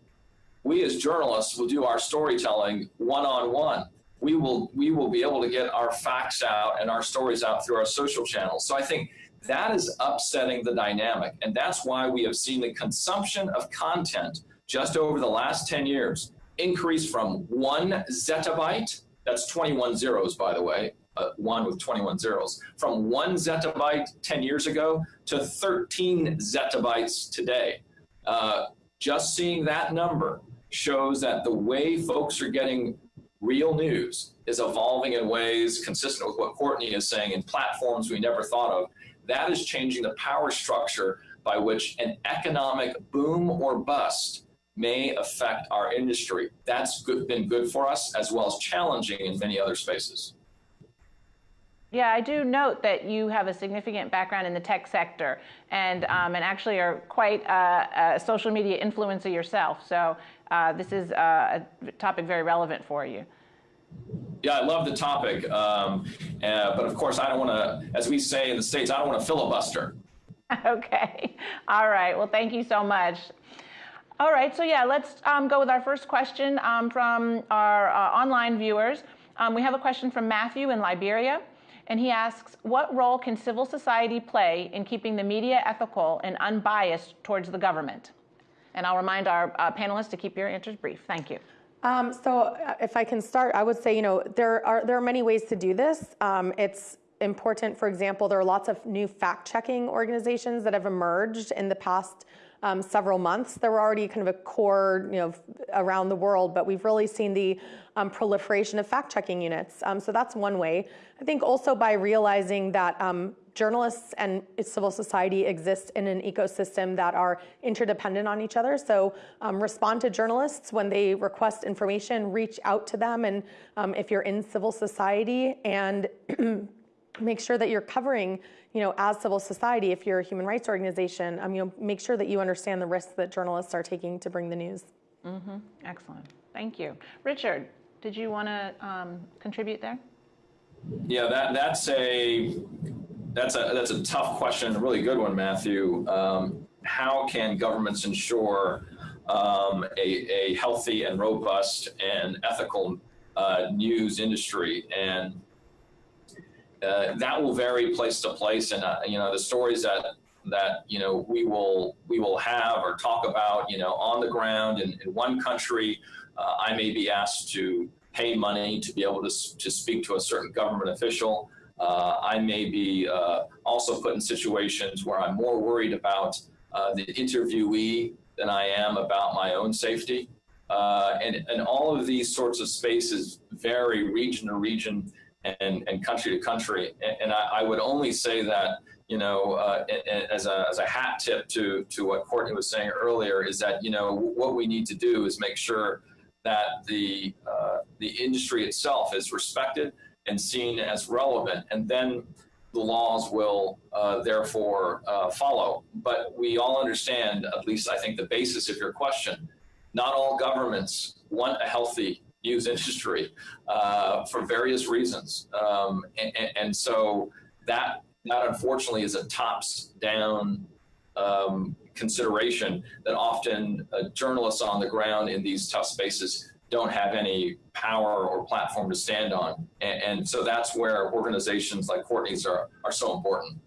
We as journalists will do our storytelling one-on-one. -on -one. We will, we will be able to get our facts out and our stories out through our social channels. So I think that is upsetting the dynamic. And that's why we have seen the consumption of content just over the last 10 years increase from one zettabyte, that's 21 zeros, by the way, uh, one with 21 zeros, from one zettabyte 10 years ago to 13 zettabytes today. Uh, just seeing that number shows that the way folks are getting real news is evolving in ways consistent with what Courtney is saying in platforms we never thought of. That is changing the power structure by which an economic boom or bust may affect our industry. That's good, been good for us as well as challenging in many other spaces. Yeah, I do note that you have a significant background in the tech sector and, um, and actually are quite a, a, social media influencer yourself. So uh, this is a topic very relevant for you. Yeah, I love the topic. Um, uh, but of course, I don't want to, as we say in the States, I don't want to filibuster. okay. All right. Well, thank you so much. All right. So, yeah, let's um, go with our first question um, from our uh, online viewers. Um, we have a question from Matthew in Liberia. And he asks, what role can civil society play in keeping the media ethical and unbiased towards the government? And I'll remind our uh, panelists to keep your answers brief. Thank you. Um, so uh, if I can start, I would say, you know, there are, there are many ways to do this. Um, it's important, for example, there are lots of new fact-checking organizations that have emerged in the past um, several months. There were already kind of a core, you know, around the world, but we've really seen the um, proliferation of fact-checking units. Um, so that's one way. I think also by realizing that um, journalists and civil society exist in an ecosystem that are interdependent on each other. So um, respond to journalists when they request information, reach out to them. And um, if you're in civil society and make sure that you're covering, you know, as civil society, if you're a human rights organization, um, you know, make sure that you understand the risks that journalists are taking to bring the news. Mm-hmm. Excellent. Thank you. Richard, did you want to um, contribute there? Yeah, that that's a that's a that's a tough question, a really good one, Matthew. Um, how can governments ensure um, a, a healthy and robust and ethical uh, news industry? And uh, that will vary place to place. And uh, you know, the stories that that you know we will we will have or talk about, you know, on the ground in, in one country, uh, I may be asked to pay money to be able to to speak to a certain government official. Uh, I may be uh, also put in situations where I'm more worried about uh, the interviewee than I am about my own safety. and, and all of these sorts of spaces vary region to region and, and country to country. And, and I, I, would only say that, you know, uh, as, a, as a hat tip to, to what Courtney was saying earlier is that, you know, what we need to do is make sure that the, uh, the industry itself is respected and seen as relevant. And then the laws will uh, therefore uh, follow. But we all understand, at least I think the basis of your question, not all governments want a healthy news industry uh, for various reasons. Um, and, and, so that, that unfortunately is a tops down um, consideration that often uh, journalists on the ground in these tough spaces don't have any power or platform to stand on. And, and, so that's where organizations like Courtney's are, are so important.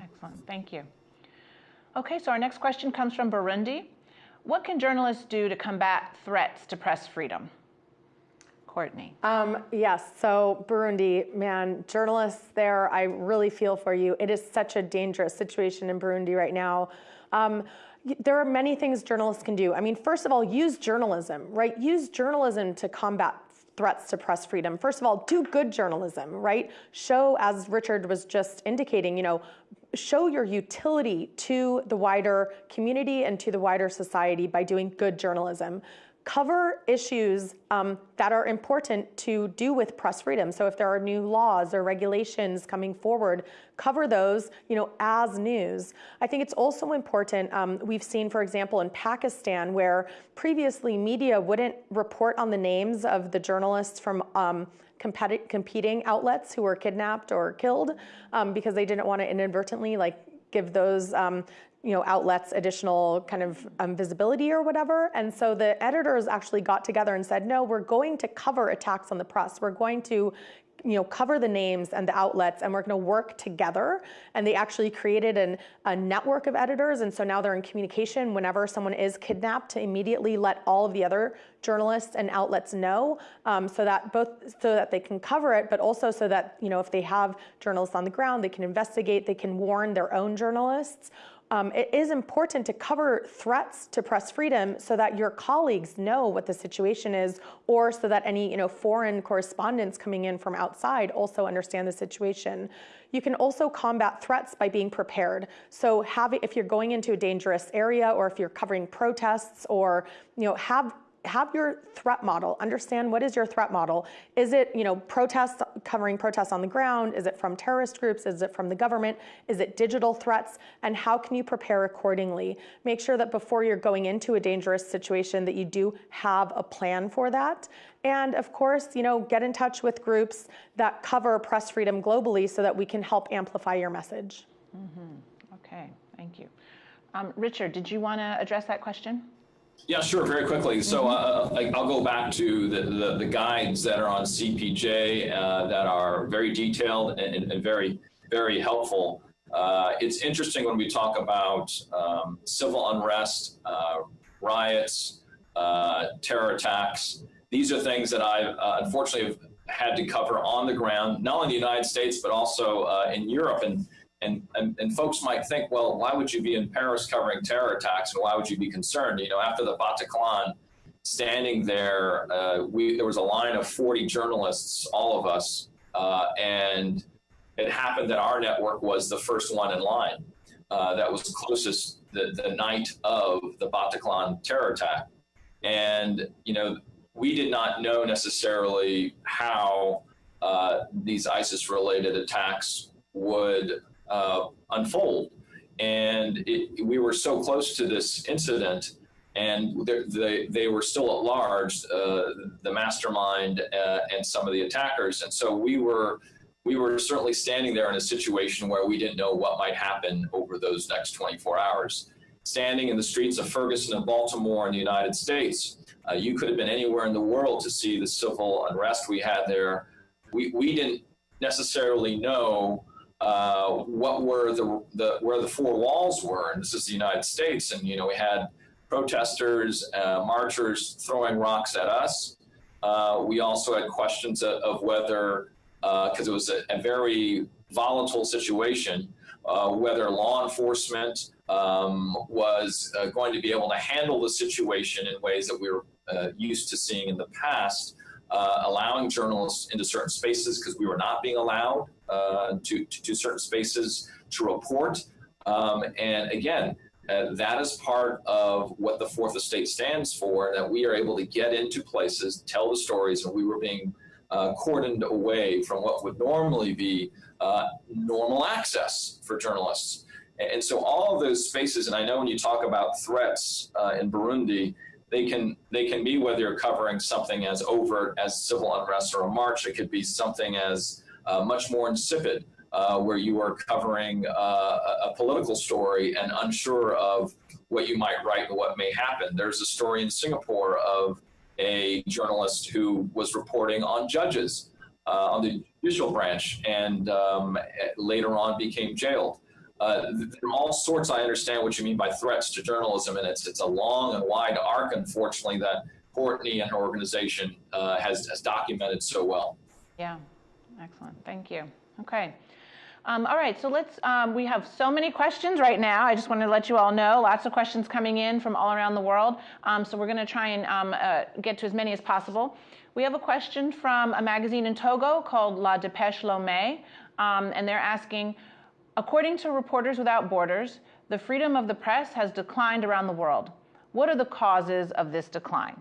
Excellent, thank you. Okay, so our next question comes from Burundi. What can journalists do to combat threats to press freedom? Courtney. Um, yes, so Burundi, man, journalists there, I really feel for you. It is such a dangerous situation in Burundi right now. Um, there are many things journalists can do. I mean, first of all, use journalism, right? Use journalism to combat threats to press freedom. First of all, do good journalism, right? Show, as Richard was just indicating, you know, show your utility to the wider community and to the wider society by doing good journalism cover issues um, that are important to do with press freedom. So if there are new laws or regulations coming forward, cover those, you know, as news. I think it's also important. Um, we've seen, for example, in Pakistan, where previously media wouldn't report on the names of the journalists from um, competing outlets who were kidnapped or killed um, because they didn't want to inadvertently like give those um, you know, outlets additional kind of um, visibility or whatever. And so the editors actually got together and said, no, we're going to cover attacks on the press. We're going to you know, cover the names and the outlets, and we're going to work together. And they actually created an, a network of editors, and so now they're in communication whenever someone is kidnapped to immediately let all of the other journalists and outlets know, um, so that both so that they can cover it, but also so that you know if they have journalists on the ground, they can investigate, they can warn their own journalists um, it is important to cover threats to press freedom so that your colleagues know what the situation is, or so that any you know foreign correspondents coming in from outside also understand the situation. You can also combat threats by being prepared. So have, if you're going into a dangerous area, or if you're covering protests, or you know have have your threat model understand what is your threat model. Is it you know protests covering protests on the ground? Is it from terrorist groups? Is it from the government? Is it digital threats? And how can you prepare accordingly? Make sure that before you're going into a dangerous situation that you do have a plan for that. And of course you know get in touch with groups that cover press freedom globally so that we can help amplify your message. Mm-hmm. okay. Thank you. Um, richard did you want to address that question yeah, sure, very quickly. So mm-hmm. uh, I'll go back to the, the, the, guides that are on CPJ uh, that are very detailed and, and very, very helpful. Uh, it's interesting when we talk about um, civil unrest, uh, riots, uh, terror attacks. These are things that I uh, unfortunately have had to cover on the ground, not only in the United States, but also in Europe. And and, and, and folks might think, well, why would you be in Paris covering terror attacks, and why would you be concerned? You know, after the Bataclan, standing there, uh, we there was a line of 40 journalists, all of us, uh, and it happened that our network was the first one in line uh, that was closest the, the night of the Bataclan terror attack, and you know, we did not know necessarily how uh, these ISIS-related attacks would uh, unfold. And it, we were so close to this incident, and they, they were still at large, uh, the mastermind uh, and some of the attackers. And so we were we were certainly standing there in a situation where we didn't know what might happen over those next 24 hours. Standing in the streets of Ferguson and Baltimore in the United States, uh, you could have been anywhere in the world to see the civil unrest we had there. We, we didn't necessarily know uh, what were the, the where the four walls were, and this is the United States, and you know we had protesters, uh, marchers throwing rocks at us. Uh, we also had questions of, of whether, because uh, it was a, a, very volatile situation, uh, whether law enforcement um, was going to be able to handle the situation in ways that we were used to seeing in the past. Allowing journalists into certain spaces because we were not being allowed uh, to, to, to, certain spaces to report. Um, and again, uh, that is part of what the Fourth Estate stands for, that we are able to get into places, tell the stories, and we were being uh, cordoned away from what would normally be uh, normal access for journalists. And so all of those spaces, and I know when you talk about threats uh, in Burundi, they can they can be whether you're covering something as overt as civil unrest or a march. It could be something as uh, much more insipid, uh, where you are covering uh, a political story and unsure of what you might write and what may happen. There's a story in Singapore of a journalist who was reporting on judges uh, on the judicial branch and um, later on became jailed. Uh, there are all sorts. I understand what you mean by threats to journalism, and it's it's a long and wide arc, unfortunately, that Courtney and her organization uh, has has documented so well. Yeah, excellent. Thank you. Okay. Um, all right, so let's, um, we have so many questions right now. I just wanted to let you all know, lots of questions coming in from all around the world. Um, so we're gonna try and um, uh, get to as many as possible. We have a question from a magazine in Togo called La Dépêche Lomé, um, and they're asking, According to Reporters Without Borders, the freedom of the press has declined around the world. What are the causes of this decline?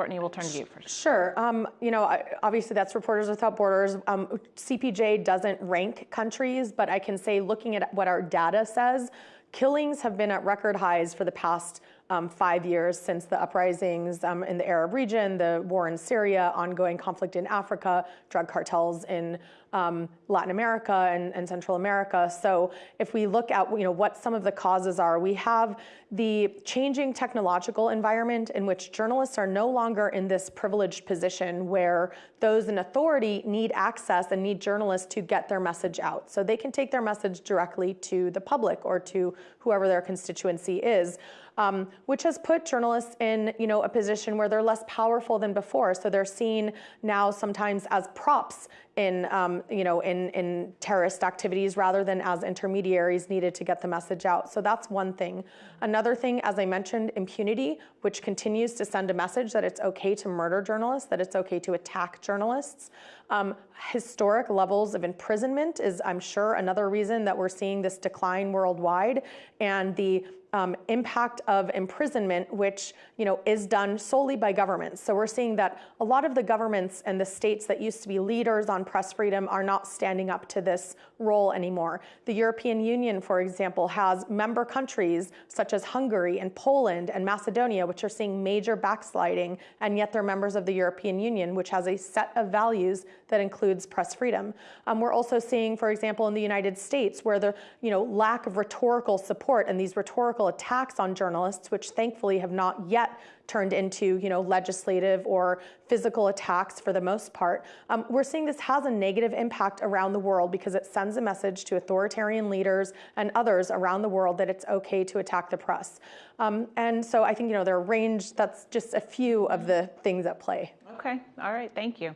Courtney, we'll turn to you first. Sure. Um, you know, obviously that's Reporters Without Borders. Um, CPJ doesn't rank countries, but I can say looking at what our data says, killings have been at record highs for the past um, five years since the uprisings um, in the Arab region, the war in Syria, ongoing conflict in Africa, drug cartels in um, Latin America and, and, Central America. So if we look at you know what some of the causes are, we have the changing technological environment in which journalists are no longer in this privileged position where those in authority need access and need journalists to get their message out. So they can take their message directly to the public or to whoever their constituency is um, which has put journalists in you know a position where they're less powerful than before. So they're seen now sometimes as props in um, you know in in terrorist activities rather than as intermediaries needed to get the message out. So that's one thing. Another thing, as I mentioned, impunity, which continues to send a message that it's okay to murder journalists, that it's okay to attack journalists. Um, historic levels of imprisonment is, I'm sure, another reason that we're seeing this decline worldwide, and the um, impact of imprisonment, which you know is done solely by governments. So we're seeing that a lot of the governments and the states that used to be leaders on press freedom are not standing up to this role anymore. The European Union, for example, has member countries such as Hungary and Poland and Macedonia, which are seeing major backsliding, and yet they're members of the European Union, which has a set of values that includes press freedom. Um, we're also seeing, for example, in the United States, where the you know lack of rhetorical support and these rhetorical attacks on journalists, which thankfully have not yet turned into you know legislative or physical attacks for the most part. Um, we're seeing this has a negative impact around the world because it sends a message to authoritarian leaders and others around the world that it's okay to attack the press. Um, and so I think you know there are range. That's just a few of the things at play. Okay. All right. Thank you.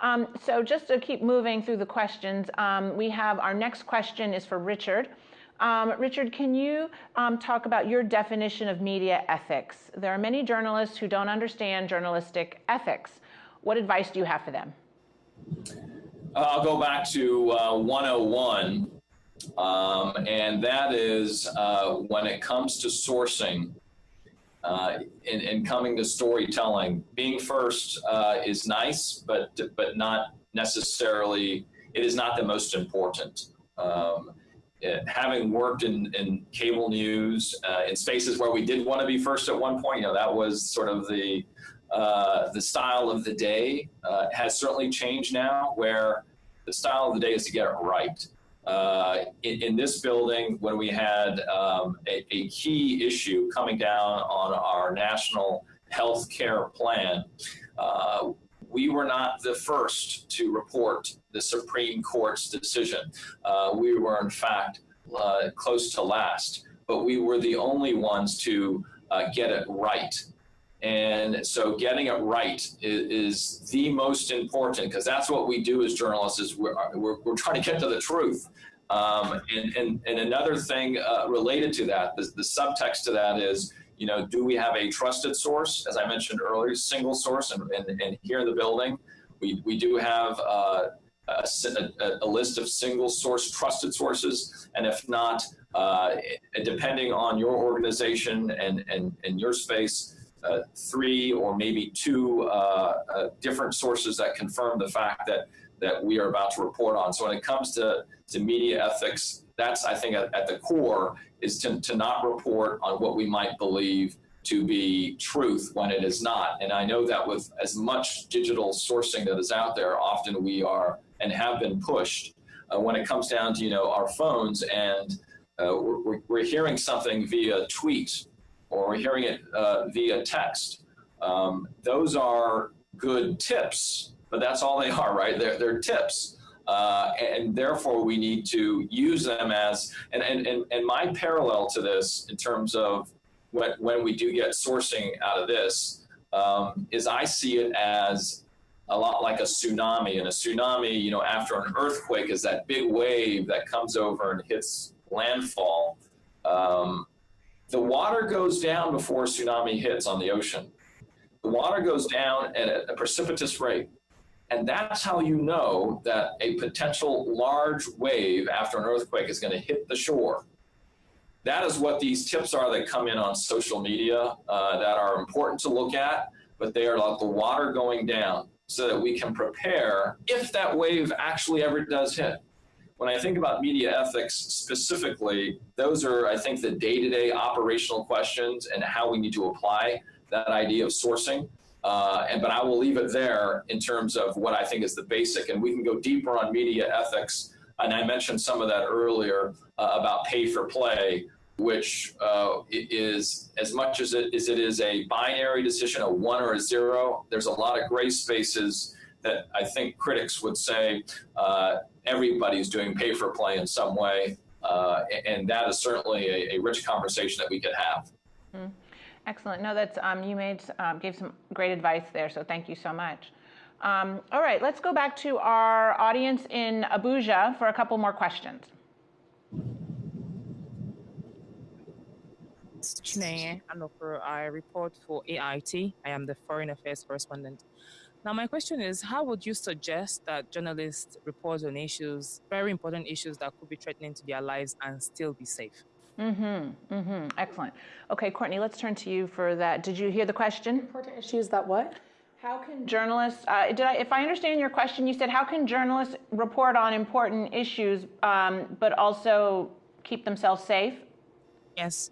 Um, so just to keep moving through the questions, um, we have our next question is for Richard. Um, Richard, can you um, talk about your definition of media ethics? There are many journalists who don't understand journalistic ethics. What advice do you have for them? Uh, I'll go back to uh, 101, um, and that is uh, when it comes to sourcing uh, and, and, coming to storytelling, being first uh, is nice, but but not necessarily. It is not the most important. Um, having worked in, in cable news uh, in spaces where we did want to be first at one point, you know, that was sort of the uh, the style of the day uh, has certainly changed now, where the style of the day is to get it right. Uh, in, in, this building, when we had um, a, a, key issue coming down on our national health care plan, uh, we were not the first to report the Supreme Court's decision. Uh, we were, in fact, uh, close to last, but we were the only ones to uh, get it right. And so getting it right is, is the most important because that's what we do as journalists is we're, we're, we're trying to get to the truth. Um, and, and, and another thing uh, related to that, the, the subtext to that is you know, do we have a trusted source? As I mentioned earlier, single source, and, and, and here in the building, we, we do have uh, a, a, a, list of single source trusted sources, and if not, uh, depending on your organization and, and, and your space, uh, three or maybe two uh, uh, different sources that confirm the fact that that we are about to report on. So when it comes to, to media ethics, that's I think at, at the core is to, to not report on what we might believe to be truth when it is not. And I know that with as much digital sourcing that is out there, often we are and have been pushed uh, when it comes down to, you know, our phones and uh, we're, we're, hearing something via tweet or we're hearing it uh, via text. Um, those are good tips, but that's all they are, right? They're, they're tips. Uh, and therefore we need to use them as, and, and, and, and my parallel to this in terms of when, when we do get sourcing out of this um, is I see it as a lot like a tsunami and a tsunami, you know, after an earthquake is that big wave that comes over and hits landfall. Um, the water goes down before a tsunami hits on the ocean. The water goes down at a, a precipitous rate. And that's how you know that a potential large wave after an earthquake is going to hit the shore. That is what these tips are that come in on social media uh, that are important to look at, but they are like the water going down so that we can prepare if that wave actually ever does hit. When I think about media ethics specifically, those are, I think, the day-to-day operational questions and how we need to apply that idea of sourcing. Uh, and but I will leave it there in terms of what I think is the basic, and we can go deeper on media ethics. And I mentioned some of that earlier uh, about pay for play, which uh, is as much as it, as it is a binary decision, a one or a zero. There's a lot of gray spaces that I think critics would say uh, everybody's doing pay for play in some way. Uh, and that is certainly a, a, rich conversation that we could have. Mm. Excellent. No, that's um, you made um, gave some great advice there. So thank you so much. Um, all right, let's go back to our audience in Abuja for a couple more questions. Chineye Anokoro, I report for AIT. I am the Foreign Affairs Correspondent. Now, my question is how would you suggest that journalists report on issues, very important issues that could be threatening to their lives and still be safe? Mm-hmm. Mm-hmm. Excellent. Okay, Courtney, let's turn to you for that. Did you hear the question? Important issues that what? How can journalists, uh, did I, if I understand your question, you said how can journalists report on important issues um, but also keep themselves safe? Yes.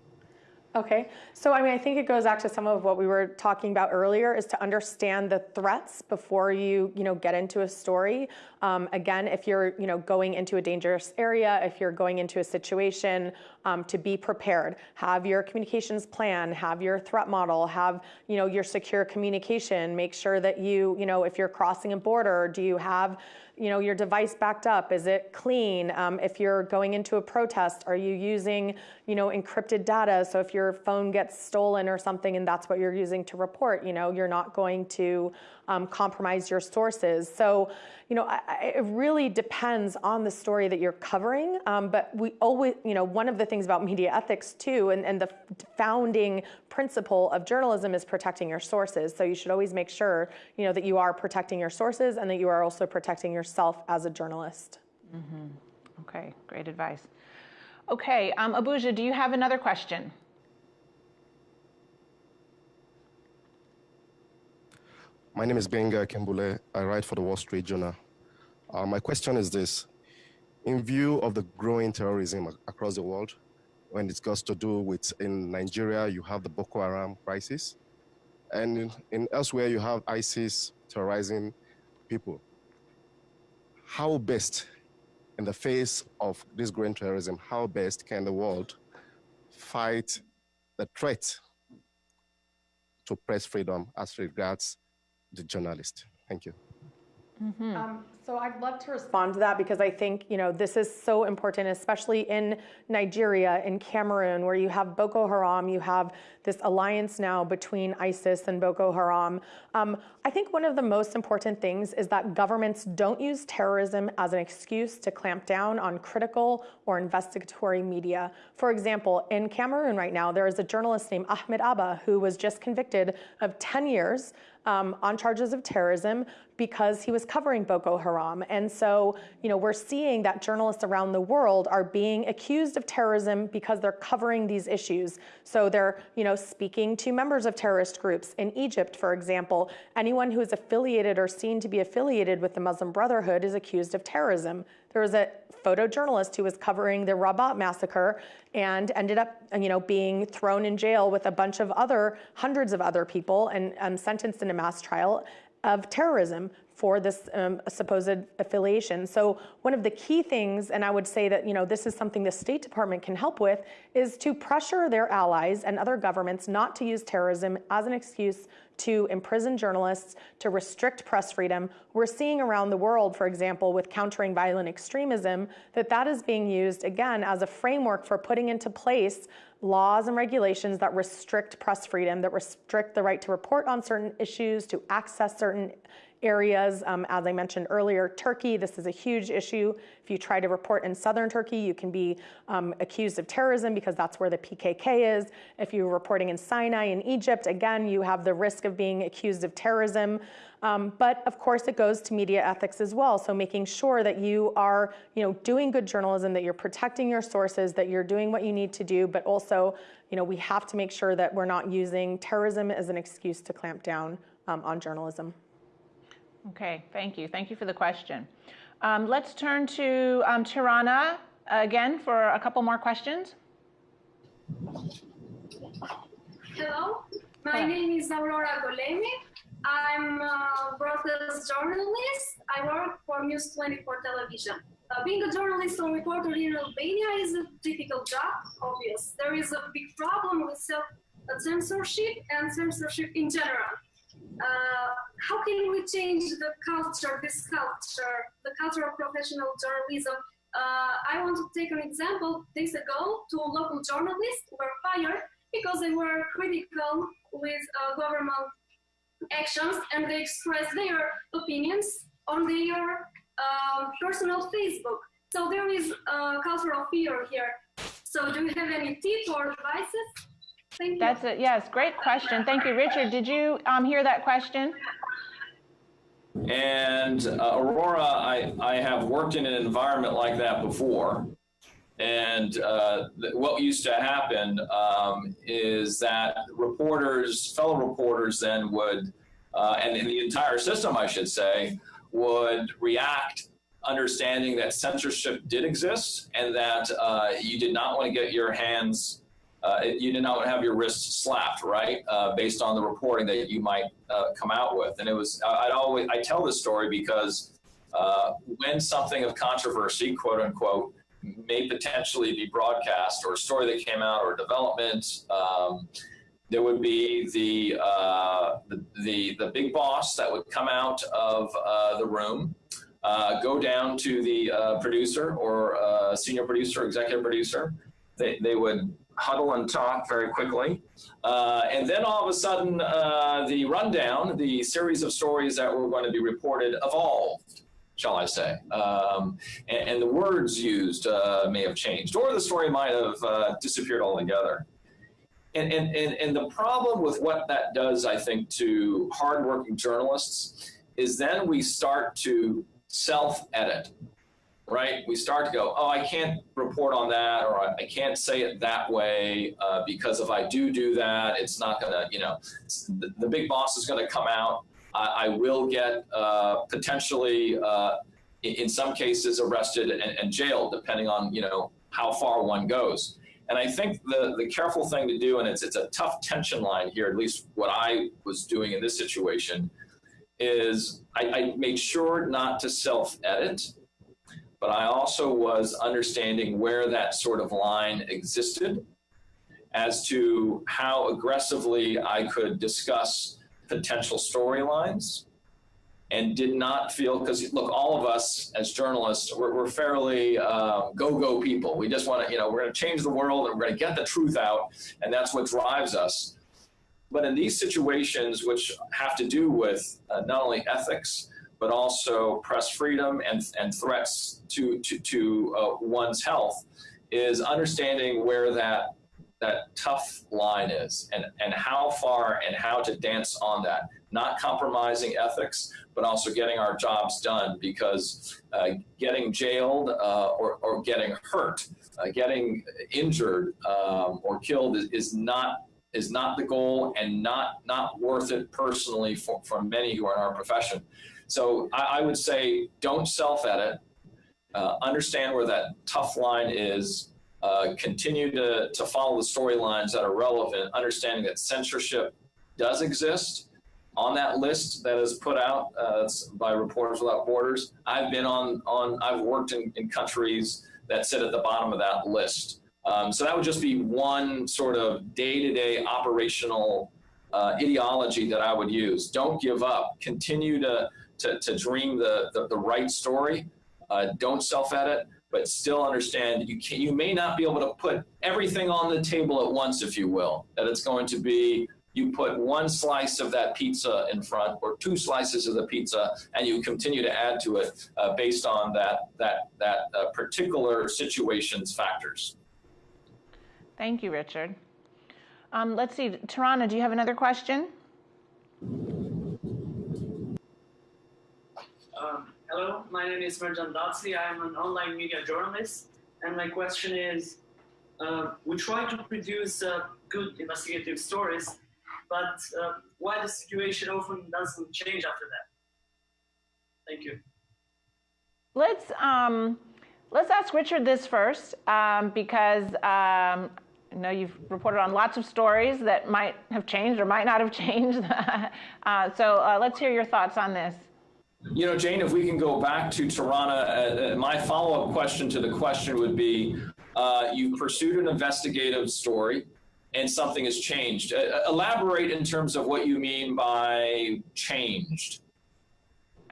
Okay, so I mean, I think it goes back to some of what we were talking about earlier is to understand the threats before you, you know, get into a story. Um, again, if you're, you know, going into a dangerous area, if you're going into a situation, um, to be prepared. Have your communications plan, have your threat model, have, you know, your secure communication. Make sure that you, you know, if you're crossing a border, do you have you know, your device backed up? Is it clean? Um, if you're going into a protest, are you using, you know, encrypted data? So if your phone gets stolen or something and that's what you're using to report, you know, you're not going to um, compromise your sources. So, you know, I, it really depends on the story that you're covering. Um, but we always, you know, one of the things about media ethics too, and, and the founding principle of journalism is protecting your sources. So you should always make sure, you know, that you are protecting your sources and that you are also protecting yourself as a journalist. Mm-hmm. Okay, great advice. Okay, um, Abuja, do you have another question? My name is Benga Kembule. I write for the Wall Street Journal. Uh, my question is this. In view of the growing terrorism across the world, when it got to do with in Nigeria, you have the Boko Haram crisis, and in, in elsewhere you have ISIS terrorizing people. How best, in the face of this growing terrorism, how best can the world fight the threat to press freedom as regards the journalist. Thank you. Mm-hmm. Um, so I'd love to respond to that because I think you know this is so important, especially in Nigeria, in Cameroon, where you have Boko Haram, you have this alliance now between ISIS and Boko Haram. Um, I think one of the most important things is that governments don't use terrorism as an excuse to clamp down on critical or investigatory media. For example, in Cameroon right now, there is a journalist named Ahmed Abba who was just convicted of 10 years um, on charges of terrorism because he was covering Boko Haram. And so, you know, we're seeing that journalists around the world are being accused of terrorism because they're covering these issues. So they're, you know, speaking to members of terrorist groups. In Egypt, for example, anyone who is affiliated or seen to be affiliated with the Muslim Brotherhood is accused of terrorism. There was a photojournalist who was covering the Rabaa massacre and ended up, you know, being thrown in jail with a bunch of other, hundreds of other people and um, sentenced in a mass trial of terrorism for this um, supposed affiliation. So one of the key things, and I would say that you know this is something the State Department can help with, is to pressure their allies and other governments not to use terrorism as an excuse to imprison journalists, to restrict press freedom. We're seeing around the world, for example, with countering violent extremism, that that is being used again as a framework for putting into place laws and regulations that restrict press freedom, that restrict the right to report on certain issues, to access certain areas. Um, as I mentioned earlier, Turkey, this is a huge issue. If you try to report in southern Turkey, you can be um, accused of terrorism because that's where the PKK is. If you're reporting in Sinai in Egypt, again, you have the risk of being accused of terrorism. Um, but of course, it goes to media ethics as well. So making sure that you are, you know, doing good journalism, that you're protecting your sources, that you're doing what you need to do, but also, you know, we have to make sure that we're not using terrorism as an excuse to clamp down um, on journalism. Okay, thank you. Thank you for the question. Um, let's turn to um, Tirana again for a couple more questions. Hello, my name is Aurora Golemi. I'm a broadcast journalist. I work for News 24 television. Uh, being a journalist or reporter in Albania is a difficult job, obvious. There is a big problem with self censorship and censorship in general. Uh, how can we change the culture, this culture, the culture of professional journalism? Uh, I want to take an example. Days ago, two local journalists were fired because they were critical with uh, government actions and they expressed their opinions on their uh, personal Facebook. So there is a culture of fear here. So do you have any tips or advices? Thank you. That's it. Yes, great question. Thank you, Richard. Did you um, hear that question? And uh, Aurora, I, I have worked in an environment like that before. And uh, what used to happen um, is that reporters, fellow reporters, then would, uh, and in the entire system, I should say, would react understanding that censorship did exist and that uh, you did not want to get your hands uh, you did not have your wrists slapped, right? Uh, based on the reporting that you might uh, come out with. And it was, I'd always, I tell this story because uh, when something of controversy, quote unquote, may potentially be broadcast or a story that came out or development, um, there would be the, uh, the, the, the, big boss that would come out of uh, the room, go down to the producer or senior producer, executive producer. They, they would huddle and talk very quickly. Uh, and then all of a sudden, uh, the rundown, the series of stories that were going to be reported evolved, shall I say. Um, and, and, the words used uh, may have changed, or the story might have uh, disappeared altogether. And, and, and, and the problem with what that does, I think, to hardworking journalists is then we start to self-edit right? We start to go, oh, I can't report on that, or I can't say it that way uh, because if I do do that, it's not going to, you know, the, the, big boss is going to come out. I, I will get uh, potentially, uh, in, in, some cases, arrested and, and, jailed, depending on, you know, how far one goes. And I think the, the careful thing to do, and it's, it's a tough tension line here, at least what I was doing in this situation, is I, I made sure not to self-edit but I also was understanding where that sort of line existed as to how aggressively I could discuss potential storylines and did not feel because look all of us as journalists we're, we're fairly uh, go-go people. We just want to you know we're going to change the world and we're going to get the truth out and that's what drives us. But in these situations which have to do with uh, not only ethics but also press freedom and, and threats to, to, to uh, one's health is understanding where that, that tough line is and, and how far and how to dance on that. Not compromising ethics, but also getting our jobs done because uh, getting jailed uh, or, or getting hurt, uh, getting injured um, or killed is, is not is not the goal and not not worth it personally for, for many who are in our profession. So I, I would say don't self-edit, uh, understand where that tough line is, uh, continue to, to follow the storylines that are relevant, understanding that censorship does exist on that list that is put out uh, by Reporters Without Borders. I've been on, on I've worked in, in countries that sit at the bottom of that list. Um, so that would just be one sort of day-to-day -day operational uh, ideology that I would use. Don't give up. Continue to to, to dream the, the, the right story. Uh, don't self-edit, but still understand you can, you may not be able to put everything on the table at once, if you will. That it's going to be you put one slice of that pizza in front or two slices of the pizza and you continue to add to it uh, based on that that that uh, particular situation's factors. Thank you, Richard. Um, let's see, Tirana, do you have another question? Um, hello, my name is Merjan Datsi. I'm an online media journalist. And my question is, uh, we try to produce uh, good investigative stories, but uh, why the situation often doesn't change after that? Thank you. let's um, let's ask Richard this first um, because um, I know you've reported on lots of stories that might have changed or might not have changed. uh, so uh, let's hear your thoughts on this. You know, Jane, if we can go back to Tirana, uh, uh my follow-up question to the question would be, uh, you pursued an investigative story and something has changed. Uh, elaborate in terms of what you mean by changed.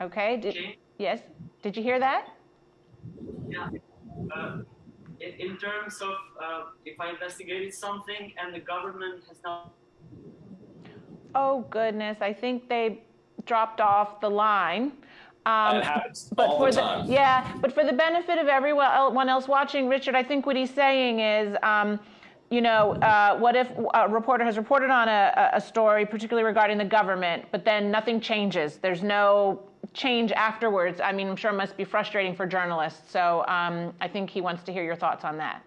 Okay. Did, yes. Did you hear that? Yeah. Uh, in, in, terms of uh, if I investigated something and the government has not. Oh goodness! I think they dropped off the line. Um, but all for the time. yeah, but for the benefit of everyone else watching, Richard, I think what he's saying is. Um, you know, uh, what if a reporter has reported on a, a story, particularly regarding the government, but then nothing changes? There's no change afterwards. I mean, I'm sure it must be frustrating for journalists. So um, I think he wants to hear your thoughts on that.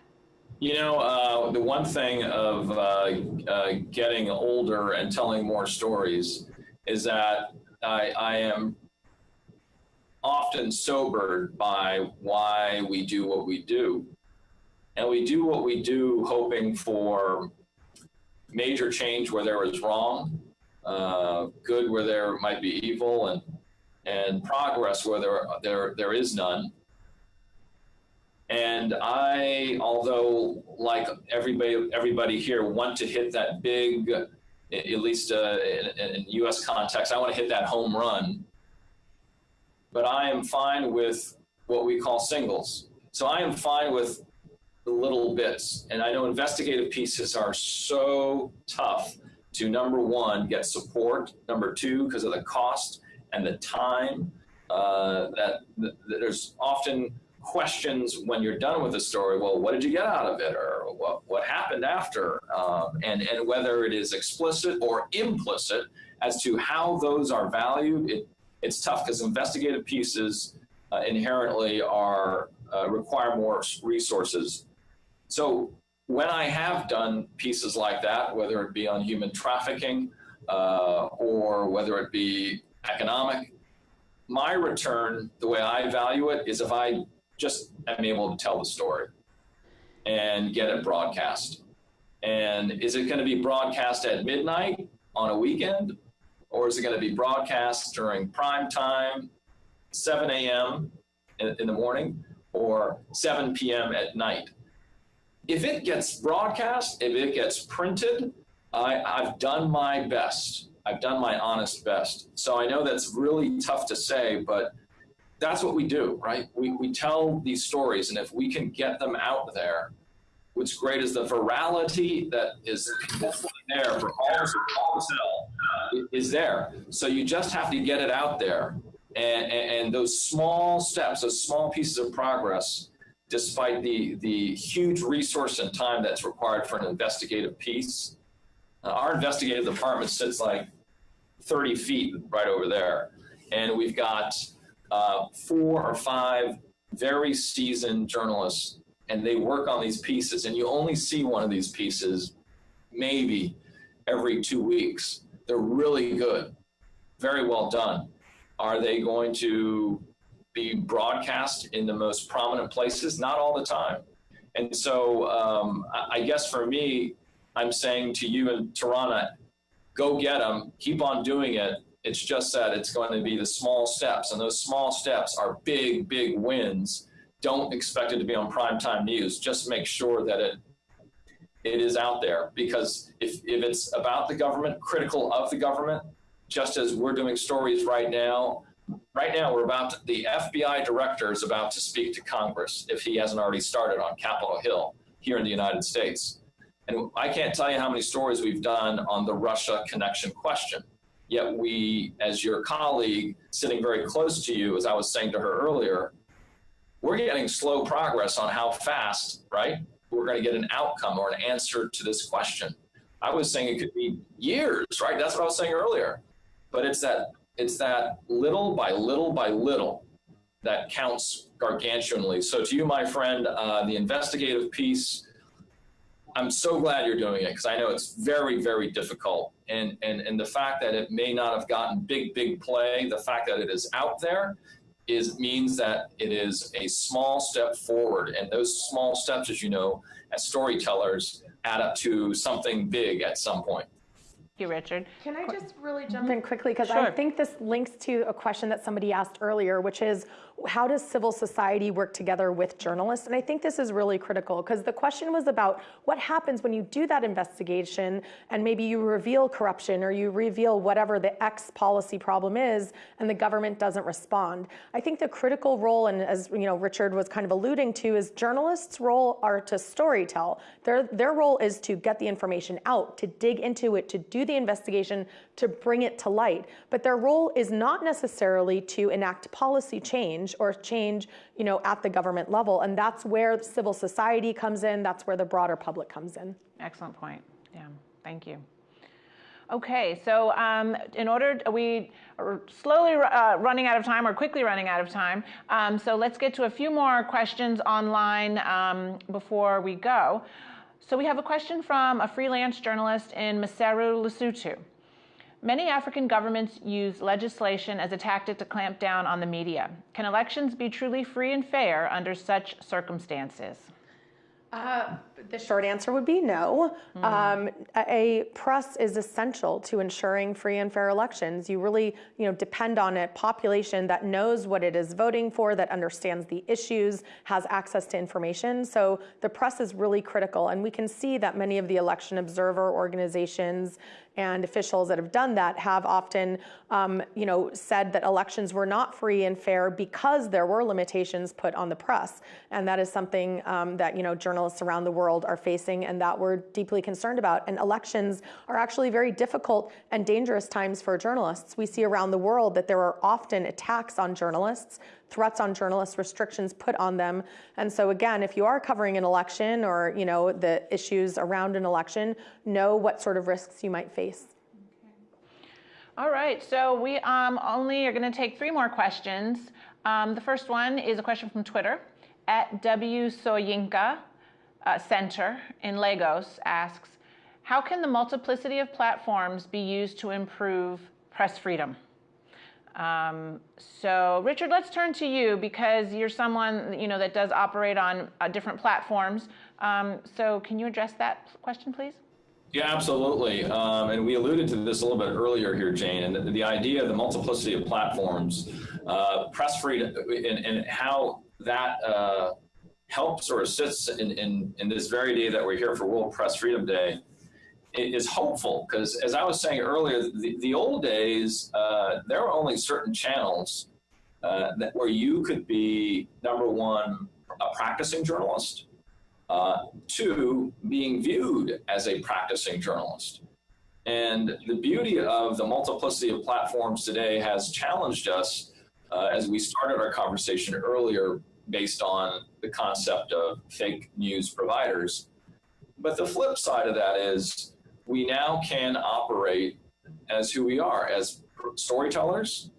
You know, uh, the one thing of uh, uh, getting older and telling more stories is that I, I am often sobered by why we do what we do. And we do what we do hoping for major change where there is wrong, uh, good where there might be evil, and and progress where there there there is none. And I, although like everybody everybody here, want to hit that big, at least uh, in, in U.S. context, I want to hit that home run. But I am fine with what we call singles. So I am fine with the little bits. And I know investigative pieces are so tough to number one, get support, number two, because of the cost and the time, uh, that, that, there's often questions when you're done with the story. Well, what did you get out of it, or what what happened after, um, and and whether it is explicit or implicit as to how those are valued. It, it's tough because investigative pieces uh, inherently are uh, require more resources so when I have done pieces like that, whether it be on human trafficking uh, or whether it be economic, my return, the way I value it, is if I just I'm able to tell the story and get it broadcast. And is it going to be broadcast at midnight on a weekend? Or is it going to be broadcast during prime time, 7 a.m. In, in the morning, or 7 p.m. at night? if it gets broadcast, if it gets printed, I, I've done my best. I've done my honest best. So I know that's really tough to say, but that's what we do, right? We, we tell these stories, and if we can get them out there, what's great is the virality that is there for all, all sell is there. So you just have to get it out there. And, and, and those small steps, those small pieces of progress despite the, the huge resource and time that's required for an investigative piece. Uh, our investigative department sits like 30 feet right over there. And we've got uh, four or five very seasoned journalists, and they work on these pieces. And you only see one of these pieces maybe every two weeks. They're really good, very well done. Are they going to be broadcast in the most prominent places, not all the time. And so um, I guess for me, I'm saying to you and Tirana, go get them, keep on doing it. It's just that it's going to be the small steps, and those small steps are big, big wins. Don't expect it to be on primetime news. Just make sure that it it is out there because if, if it's about the government, critical of the government, just as we're doing stories right now right now we're about to, the FBI director is about to speak to Congress if he hasn't already started on Capitol Hill here in the United States. And I can't tell you how many stories we've done on the Russia connection question. Yet we, as your colleague sitting very close to you, as I was saying to her earlier, we're getting slow progress on how fast, right? We're going to get an outcome or an answer to this question. I was saying it could be years, right? That's what I was saying earlier. But it's that it's that little by little by little that counts gargantuanly. So to you, my friend, uh, the investigative piece, I'm so glad you're doing it because I know it's very, very difficult. And, and, and the fact that it may not have gotten big, big play, the fact that it is out there is means that it is a small step forward. And those small steps, as you know, as storytellers, add up to something big at some point. Thank you, Richard. Can I just really jump in quickly? Because Sure. I think this links to a question that somebody asked earlier, which is how does civil society work together with journalists? And I think this is really critical because the question was about what happens when you do that investigation and maybe you reveal corruption or you reveal whatever the X policy problem is and the government doesn't respond. I think the critical role, and as you know, Richard was kind of alluding to, is journalists' role are to storytell. Their their role is to get the information out, to dig into it, to do the investigation, to bring it to light. But their role is not necessarily to enact policy change or change, you know, at the government level. And that's where civil society comes in. That's where the broader public comes in. Excellent point. Yeah, thank you. Okay, so um, in order, we are slowly uh, running out of time or quickly running out of time. Um, so let's get to a few more questions online um, before we go. So we have a question from a freelance journalist in Maseru, Lesotho. Many African governments use legislation as a tactic to clamp down on the media. Can elections be truly free and fair under such circumstances? Uh, the short answer would be no. Hmm. Um, a press is essential to ensuring free and fair elections. You really, you know, depend on a population that knows what it is voting for, that understands the issues, has access to information. So the press is really critical, and we can see that many of the election observer organizations and officials that have done that have often, um, you know, said that elections were not free and fair because there were limitations put on the press, and that is something um, that you know journalists around the world are facing, and that we're deeply concerned about. And elections are actually very difficult and dangerous times for journalists. We see around the world that there are often attacks on journalists threats on journalists, restrictions put on them. And so again, if you are covering an election or you know the issues around an election, know what sort of risks you might face. All right, so we um, only are going to take three more questions. Um, the first one is a question from Twitter. At W Soyinka uh, Center in Lagos asks, how can the multiplicity of platforms be used to improve press freedom? Um, so, Richard, let's turn to you because you're someone you know that does operate on uh, different platforms. Um, so, can you address that question, please? Yeah, absolutely. Um, and we alluded to this a little bit earlier here, Jane, and the, the idea of the multiplicity of platforms, uh, press freedom, and, and how that uh, helps or assists in, in, in this very day that we're here for World Press Freedom Day is hopeful because as I was saying earlier, the, the old days, uh, there were only certain channels uh, that where you could be number one, a practicing journalist, uh, two, being viewed as a practicing journalist. And the beauty of the multiplicity of platforms today has challenged us uh, as we started our conversation earlier based on the concept of fake news providers. But the flip side of that is we now can operate as who we are, as storytellers,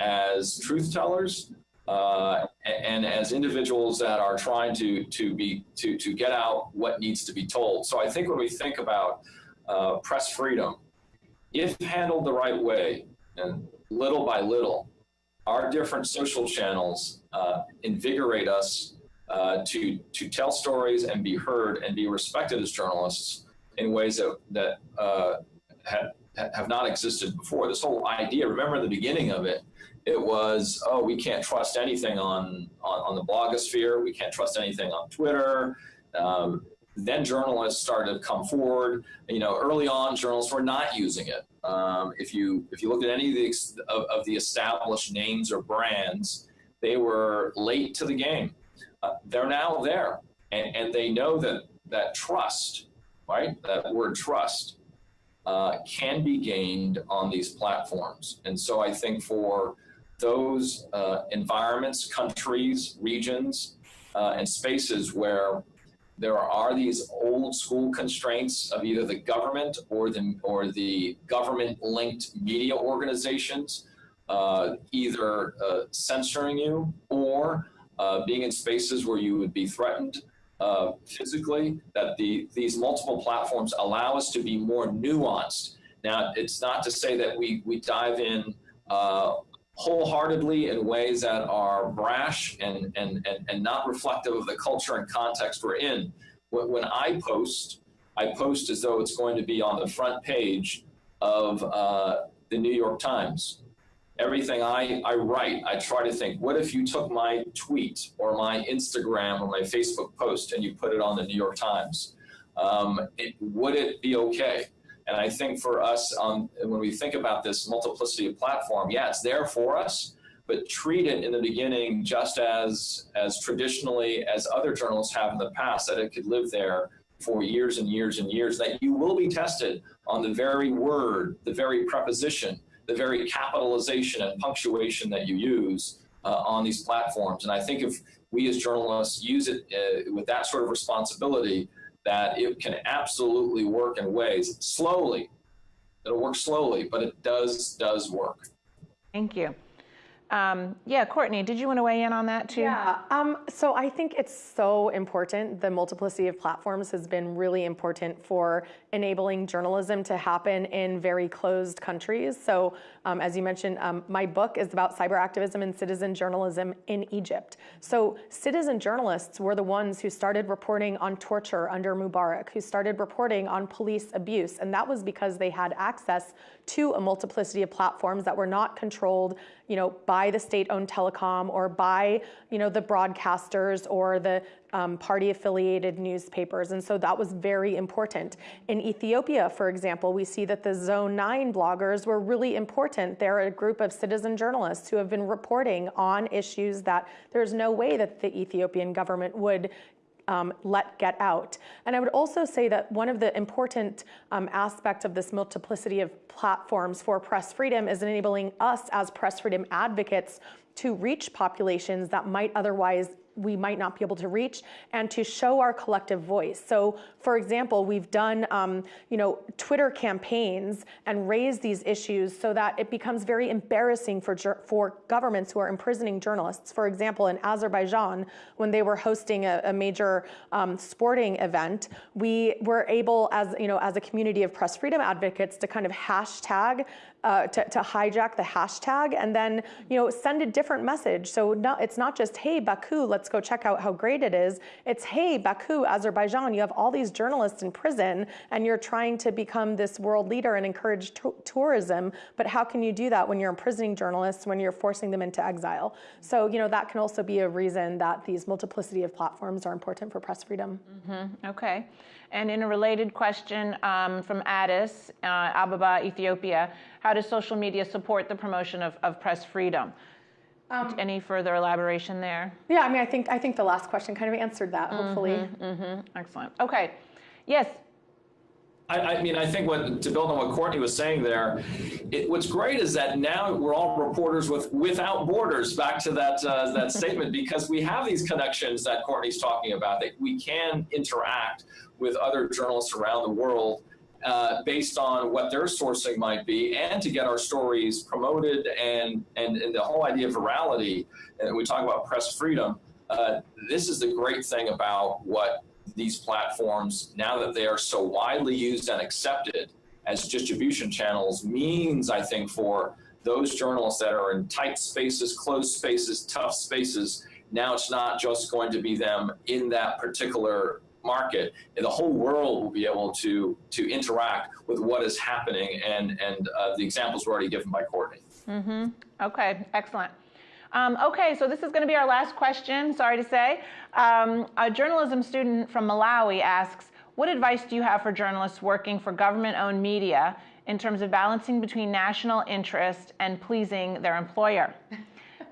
as truth tellers, uh, and as individuals that are trying to to be to to get out what needs to be told. So I think when we think about uh, press freedom, if handled the right way, and little by little, our different social channels uh, invigorate us uh, to to tell stories and be heard and be respected as journalists in ways that that uh, have have not existed before. This whole idea, remember the beginning of it, it was, oh, we can't trust anything on, on, on the blogosphere. We can't trust anything on Twitter. Um, then journalists started to come forward. You know, early on, journalists were not using it. Um, if you if you look at any of the of, of, the established names or brands, they were late to the game. Uh, they're now there, and, and they know that that trust, right? That word trust uh, can be gained on these platforms. And so I think for those uh, environments, countries, regions, uh, and spaces where there are these old school constraints of either the government or the or the government linked media organizations uh, either uh, censoring you or uh, being in spaces where you would be threatened uh, physically that the these multiple platforms allow us to be more nuanced. Now it's not to say that we we dive in uh, wholeheartedly in ways that are brash and, and, and, and not reflective of the culture and context we're in. When, when I post, I post as though it's going to be on the front page of uh, the New York Times. Everything I, I write, I try to think, what if you took my tweet or my Instagram or my Facebook post and you put it on the New York Times? Um, it, would it be okay? And I think for us, um, when we think about this multiplicity of platform, yeah, it's there for us, but treat it in the beginning just as, as traditionally as other journalists have in the past, that it could live there for years and years and years, that you will be tested on the very word, the very preposition, the very capitalization and punctuation that you use uh, on these platforms. And I think if we as journalists use it uh, with that sort of responsibility, that it can absolutely work in ways slowly. It'll work slowly, but it does does work. Thank you. Um, yeah, Courtney, did you want to weigh in on that too? Yeah, um, so I think it's so important. The multiplicity of platforms has been really important for enabling journalism to happen in very closed countries. So, um, as you mentioned, um, my book is about cyber activism and citizen journalism in Egypt. So, citizen journalists were the ones who started reporting on torture under Mubarak, who started reporting on police abuse, and that was because they had access to a multiplicity of platforms that were not controlled, you know, by the state-owned telecom or by, you know, the broadcasters or the um, party-affiliated newspapers. And so that was very important. In Ethiopia, for example, we see that the Zone 9 bloggers were really important. They're a group of citizen journalists who have been reporting on issues that there's no way that the Ethiopian government would um, let get out. And I would also say that one of the important um, aspects of this multiplicity of platforms for press freedom is enabling us as press freedom advocates to reach populations that might otherwise we might not be able to reach and to show our collective voice. So for example, we've done um, you know, Twitter campaigns and raised these issues so that it becomes very embarrassing for, for governments who are imprisoning journalists. For example, in Azerbaijan, when they were hosting a, a major um, sporting event, we were able as, you know, as a community of press freedom advocates to kind of hashtag uh, to, to, hijack the hashtag and then you know send a different message. So it's not just hey Baku, let's go check out how great it is. It's hey Baku, Azerbaijan, you have all these journalists in prison and you're trying to become this world leader and encourage tourism. But how can you do that when you're imprisoning journalists, when you're forcing them into exile? So you know that can also be a reason that these multiplicity of platforms are important for press freedom. Mm -hmm. Okay. And in a related question um, from Addis, uh, Ababa, Ethiopia, how does social media support the promotion of, of press freedom? Um, Any further elaboration there? Yeah, I mean, I think I think the last question kind of answered that. Hopefully. Mm-hmm, mm-hmm. Excellent. Okay. Yes. I, I, mean, I think what to build on what Courtney was saying there, it, what's great is that now we're all reporters with without borders. Back to that uh, that statement, because we have these connections that Courtney's talking about. That we can interact with other journalists around the world uh, based on what their sourcing might be and to get our stories promoted and, and, and the whole idea of virality. And we talk about press freedom. Uh, this is the great thing about what these platforms, now that they are so widely used and accepted as distribution channels, means, I think, for those journalists that are in tight spaces, closed spaces, tough spaces. Now it's not just going to be them in that particular market, and the whole world will be able to to interact with what is happening. And and uh, the examples were already given by Courtney. Mm-hmm. Okay, excellent. Um, okay, so this is going to be our last question. Sorry to say, um, a journalism student from Malawi asks, "What advice do you have for journalists working for government-owned media in terms of balancing between national interest and pleasing their employer?"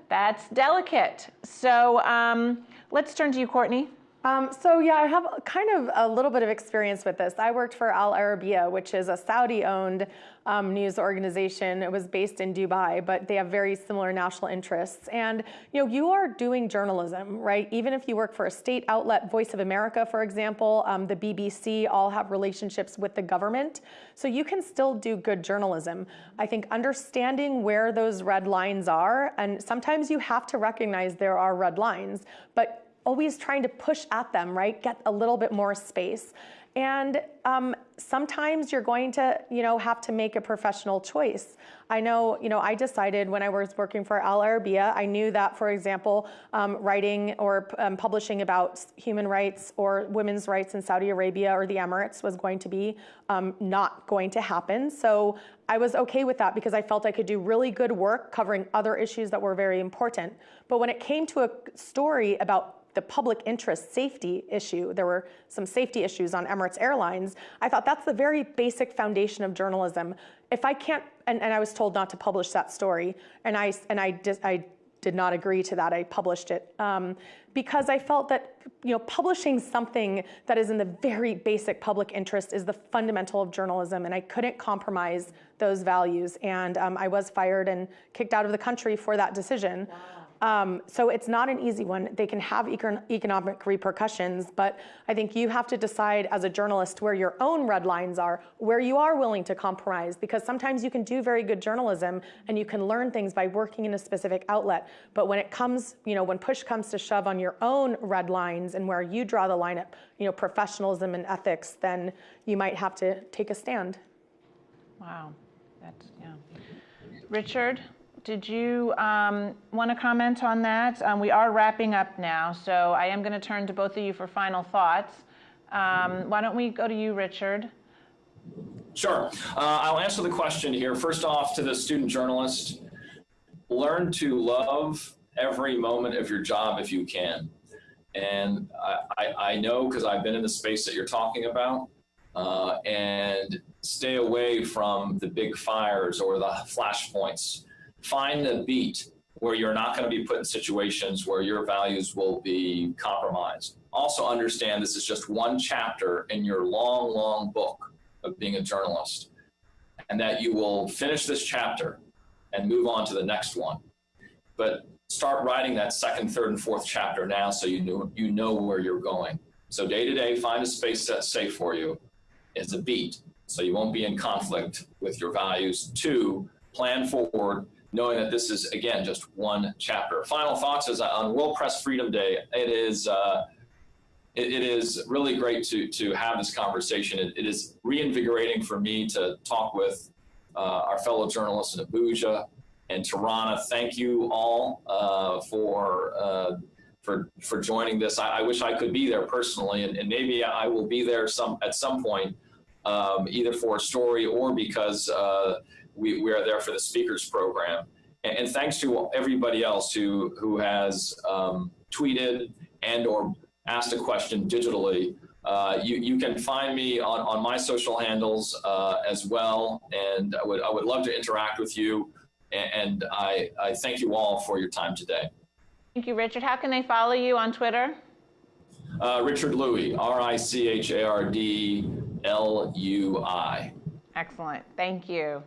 That's delicate. So um, let's turn to you, Courtney. Um, so yeah, I have kind of a little bit of experience with this. I worked for Al Arabiya, which is a Saudi-owned um, news organization. It was based in Dubai, but they have very similar national interests. And you know, you are doing journalism, right? Even if you work for a state outlet, Voice of America, for example, um, the BBC, all have relationships with the government. So you can still do good journalism. I think understanding where those red lines are, and sometimes you have to recognize there are red lines, but always trying to push at them, right? Get a little bit more space. And um, sometimes you're going to, you know, have to make a professional choice. I know, you know, I decided when I was working for Al Arabiya, I knew that, for example, um, writing or um, publishing about human rights or women's rights in Saudi Arabia or the Emirates was going to be um, not going to happen. So I was okay with that because I felt I could do really good work covering other issues that were very important. But when it came to a story about the public interest safety issue, there were some safety issues on Emirates Airlines, I thought that's the very basic foundation of journalism. If I can't, and, and I was told not to publish that story, and I, and I, did, I did not agree to that. I published it um, because I felt that you know publishing something that is in the very basic public interest is the fundamental of journalism, and I couldn't compromise those values. And um, I was fired and kicked out of the country for that decision. Wow. Um, so it's not an easy one. They can have econ economic repercussions, but I think you have to decide as a journalist where your own red lines are, where you are willing to compromise, because sometimes you can do very good journalism and you can learn things by working in a specific outlet. But when it comes, you know, when push comes to shove on your own red lines and where you draw the line at, you know, professionalism and ethics, then you might have to take a stand. Wow, that's, yeah. Richard? Did you um, want to comment on that? Um, we are wrapping up now, so I am going to turn to both of you for final thoughts. Um, why don't we go to you, Richard? Sure. Uh, I'll answer the question here. First off, to the student journalist, learn to love every moment of your job if you can. And I, I, I know because I've been in the space that you're talking about, uh, and stay away from the big fires or the flashpoints find a beat where you're not going to be put in situations where your values will be compromised. Also understand this is just one chapter in your long, long book of being a journalist and that you will finish this chapter and move on to the next one. But start writing that second, third, and fourth chapter now so you know, you know where you're going. So day to day, find a space that's safe for you. It's a beat, so you won't be in conflict with your values. Two, plan forward knowing that this is, again, just one chapter. Final thoughts is on World Press Freedom Day, it is, uh, it, it is really great to, to have this conversation. It, it is reinvigorating for me to talk with uh, our fellow journalists in Abuja and Tirana. Thank you all uh, for, uh, for, for joining this. I, I, wish I could be there personally, and, and maybe I will be there some at some point, um, either for a story or because uh, we, we are there for the speakers program. And, and thanks to everybody else who, who has um, tweeted and or asked a question digitally. Uh, you, you can find me on, on my social handles uh, as well, and I would, I would love to interact with you. And, and I, I thank you all for your time today. Thank you, Richard. How can they follow you on Twitter? Uh, Richard Lui, R-I-C-H-A-R-D L-U-I. Excellent. Thank you.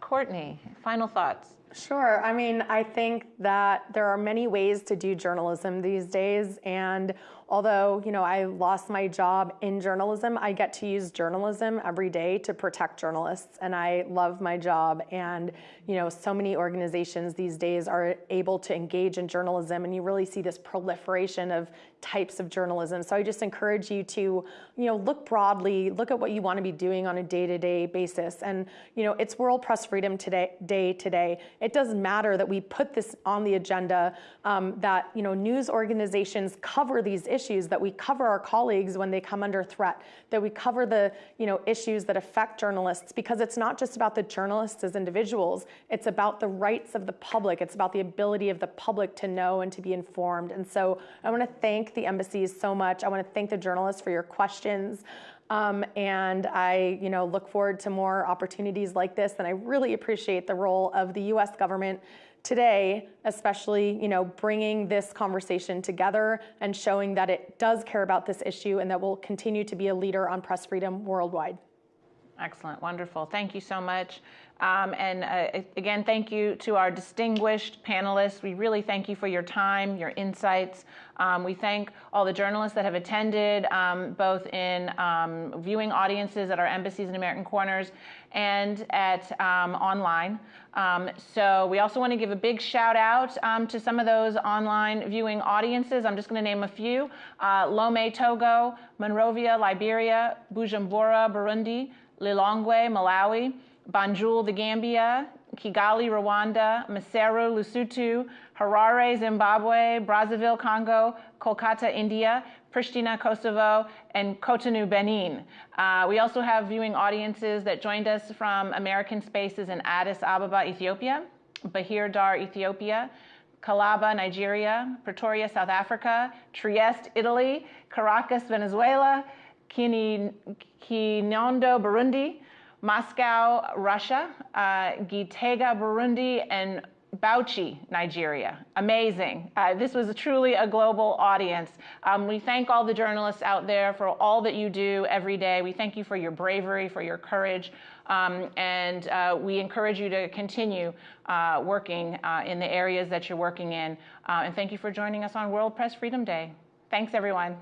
Courtney, final thoughts. Sure. I mean, I think that there are many ways to do journalism these days. And although, you know, I lost my job in journalism, I get to use journalism every day to protect journalists. And I love my job. And, you know, so many organizations these days are able to engage in journalism. And you really see this proliferation of types of journalism. So I just encourage you to, you know, look broadly, look at what you want to be doing on a day-to-day basis. And, you know, it's World Press Freedom today, Day today. It doesn't matter that we put this on the agenda, um, that, you know, news organizations cover these issues, that we cover our colleagues when they come under threat, that we cover the, you know, issues that affect journalists, because it's not just about the journalists as individuals, it's about the rights of the public. It's about the ability of the public to know and to be informed. And so I want to thank thank the embassies so much. I want to thank the journalists for your questions. Um, and I, you know, look forward to more opportunities like this. And I really appreciate the role of the U.S. government today, especially, you know, bringing this conversation together and showing that it does care about this issue and that will continue to be a leader on press freedom worldwide. Excellent, wonderful. Thank you so much. Um, and uh, again, thank you to our distinguished panelists. We really thank you for your time, your insights. Um, we thank all the journalists that have attended, um, both in um, viewing audiences at our embassies and American Corners and at um, online. Um, so we also want to give a big shout out to some of those online viewing audiences. I'm just going to name a few. Uh, Lome, Togo, Monrovia, Liberia, Bujumbura, Burundi, Lilongwe, Malawi, Banjul, the Gambia, Kigali, Rwanda, Maseru, Lesotho, Harare, Zimbabwe, Brazzaville, Congo, Kolkata, India, Pristina, Kosovo, and Cotonou, Benin. Uh, we also have viewing audiences that joined us from American Spaces in Addis Ababa, Ethiopia, Bahir Dar, Ethiopia, Calabar, Nigeria, Pretoria, South Africa, Trieste, Italy, Caracas, Venezuela, Kirundo, Burundi, Moscow, Russia, uh, Gitega, Burundi, and Bauchi, Nigeria. Amazing. Uh, this was truly a global audience. Um, we thank all the journalists out there for all that you do every day. We thank you for your bravery, for your courage, um, and uh, we encourage you to continue uh, working uh, in the areas that you're working in. Uh, and thank you for joining us on World Press Freedom Day. Thanks, everyone.